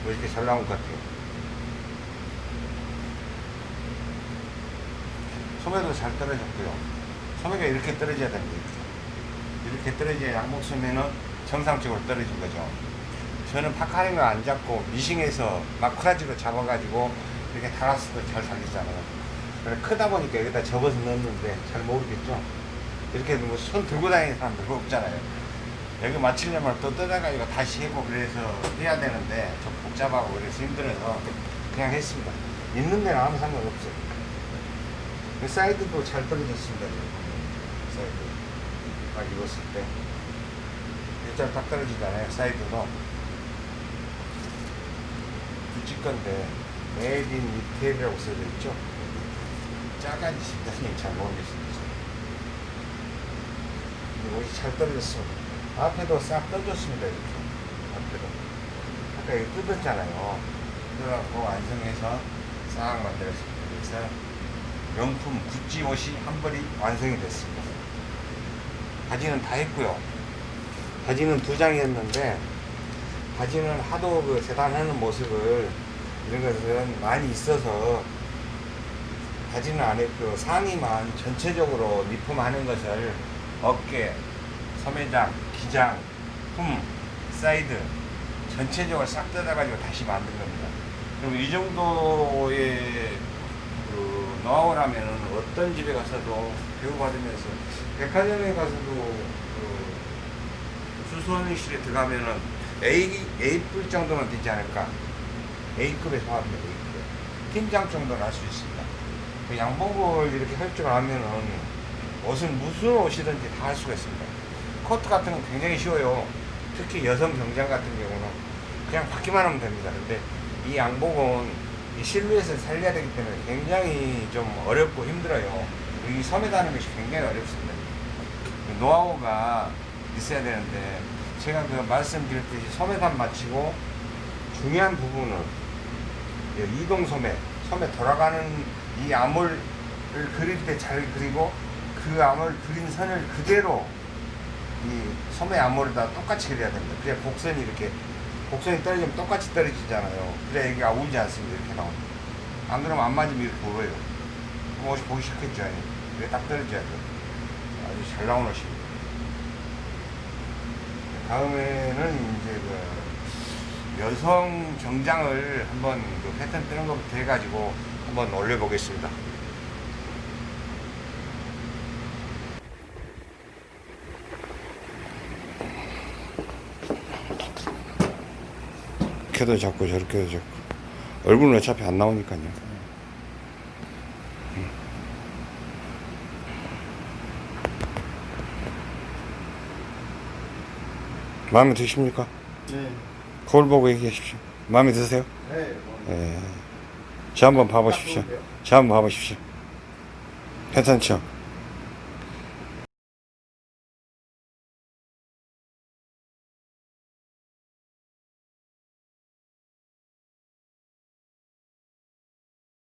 뭐 이렇게 잘 나온 것 같아요. 소매도 잘 떨어졌고요. 소매가 이렇게 떨어져야 됩니다. 이렇게, 떨어져야 양복 소매는 정상적으로 떨어진 거죠. 저는 파카링을 안 잡고 미싱해서 마크라지로 잡아가지고 이렇게 달았을 때잘 살리잖아요. 그래 크다 보니까 여기다 접어서 넣었는데 잘 모르겠죠. 이렇게 뭐 손 들고 다니는 사람 별로 없잖아요. 여기 맞추려면 또 뜯어가지고 다시 해고 그래서 해야 되는데 좀 복잡하고 그래서 힘들어서 그냥 했습니다. 입는 데는 아무 상관없어요. 이 사이드도 잘 떨어졌습니다. 사이드. 딱 입었을 때. 일단 딱 떨어지잖아요. 사이드도. 구찌 건데, made in 이태리라고 써져 있죠. 짜가지 싶다니 잘 모르겠습니다. 옷이 잘 떨어졌습니다. 앞에도 싹 떨어졌습니다. 이렇게. 앞에도. 아까 이거 뜯었잖아요. 뜯어갖고 완성해서 싹 만들었습니다. 그래서 명품 구찌 옷이 한 벌이 완성이 됐습니다. 바지는 다 했고요. 바지는 두 장이었는데 바지는 하도 그 재단하는 모습을 이런 것은 많이 있어서 바지는 안 했고 상의만 전체적으로 리폼하는 것을 어깨, 소매장, 기장, 품, 사이드 전체적으로 싹 뜯어가지고 다시 만든 겁니다. 그럼 이 정도의 그 노하우라면 어떤 집에 가서도 교육받으면서 백화점에 가서도 그 수선실에 들어가면은 A, A급 정도는 되지 않을까. A급에 소합니다, A급. 팀장 정도는 할 수 있습니다. 그 양복을 이렇게 할 줄 알면은 옷은 무슨 옷이든지 다 할 수가 있습니다. 코트 같은 건 굉장히 쉬워요. 특히 여성 병장 같은 경우는 그냥 받기만 하면 됩니다. 근데 이 양복은 이 실루엣을 살려야 되기 때문에 굉장히 좀 어렵고 힘들어요. 이 섬에 다는 것이 굉장히 어렵습니다. 그 노하우가 있어야 되는데 제가 그 말씀드렸듯이 소매단 마치고 중요한 부분은 이 이동 소매, 소매 돌아가는 이 암홀을 그릴 때 잘 그리고 그 암홀 그린 선을 그대로 이 소매 암홀에다 똑같이 그려야 됩니다. 그래야 곡선이 이렇게 곡선이 떨어지면 똑같이 떨어지잖아요. 그래야 여기가 울지 않습니다. 이렇게 나오면. 안 그러면 안 맞으면 이렇게 울어요. 그럼 옷이 보기 싫겠죠. 이게 딱 떨어져야 돼요. 아주 잘 나온 옷입니다. 다음에는 이제 그 여성 정장을 한번 그 패턴 뜨는 것부터 해가지고 한번 올려보겠습니다. 이렇게도 잡고 저렇게도 잡고 얼굴은 어차피 안 나오니까요. 마음에 드십니까? 네. 거울 보고 얘기하십시오. 마음에 드세요? 네. 예. 저 한번 봐보십시오. 저 한번 봐보십시오. 괜찮죠?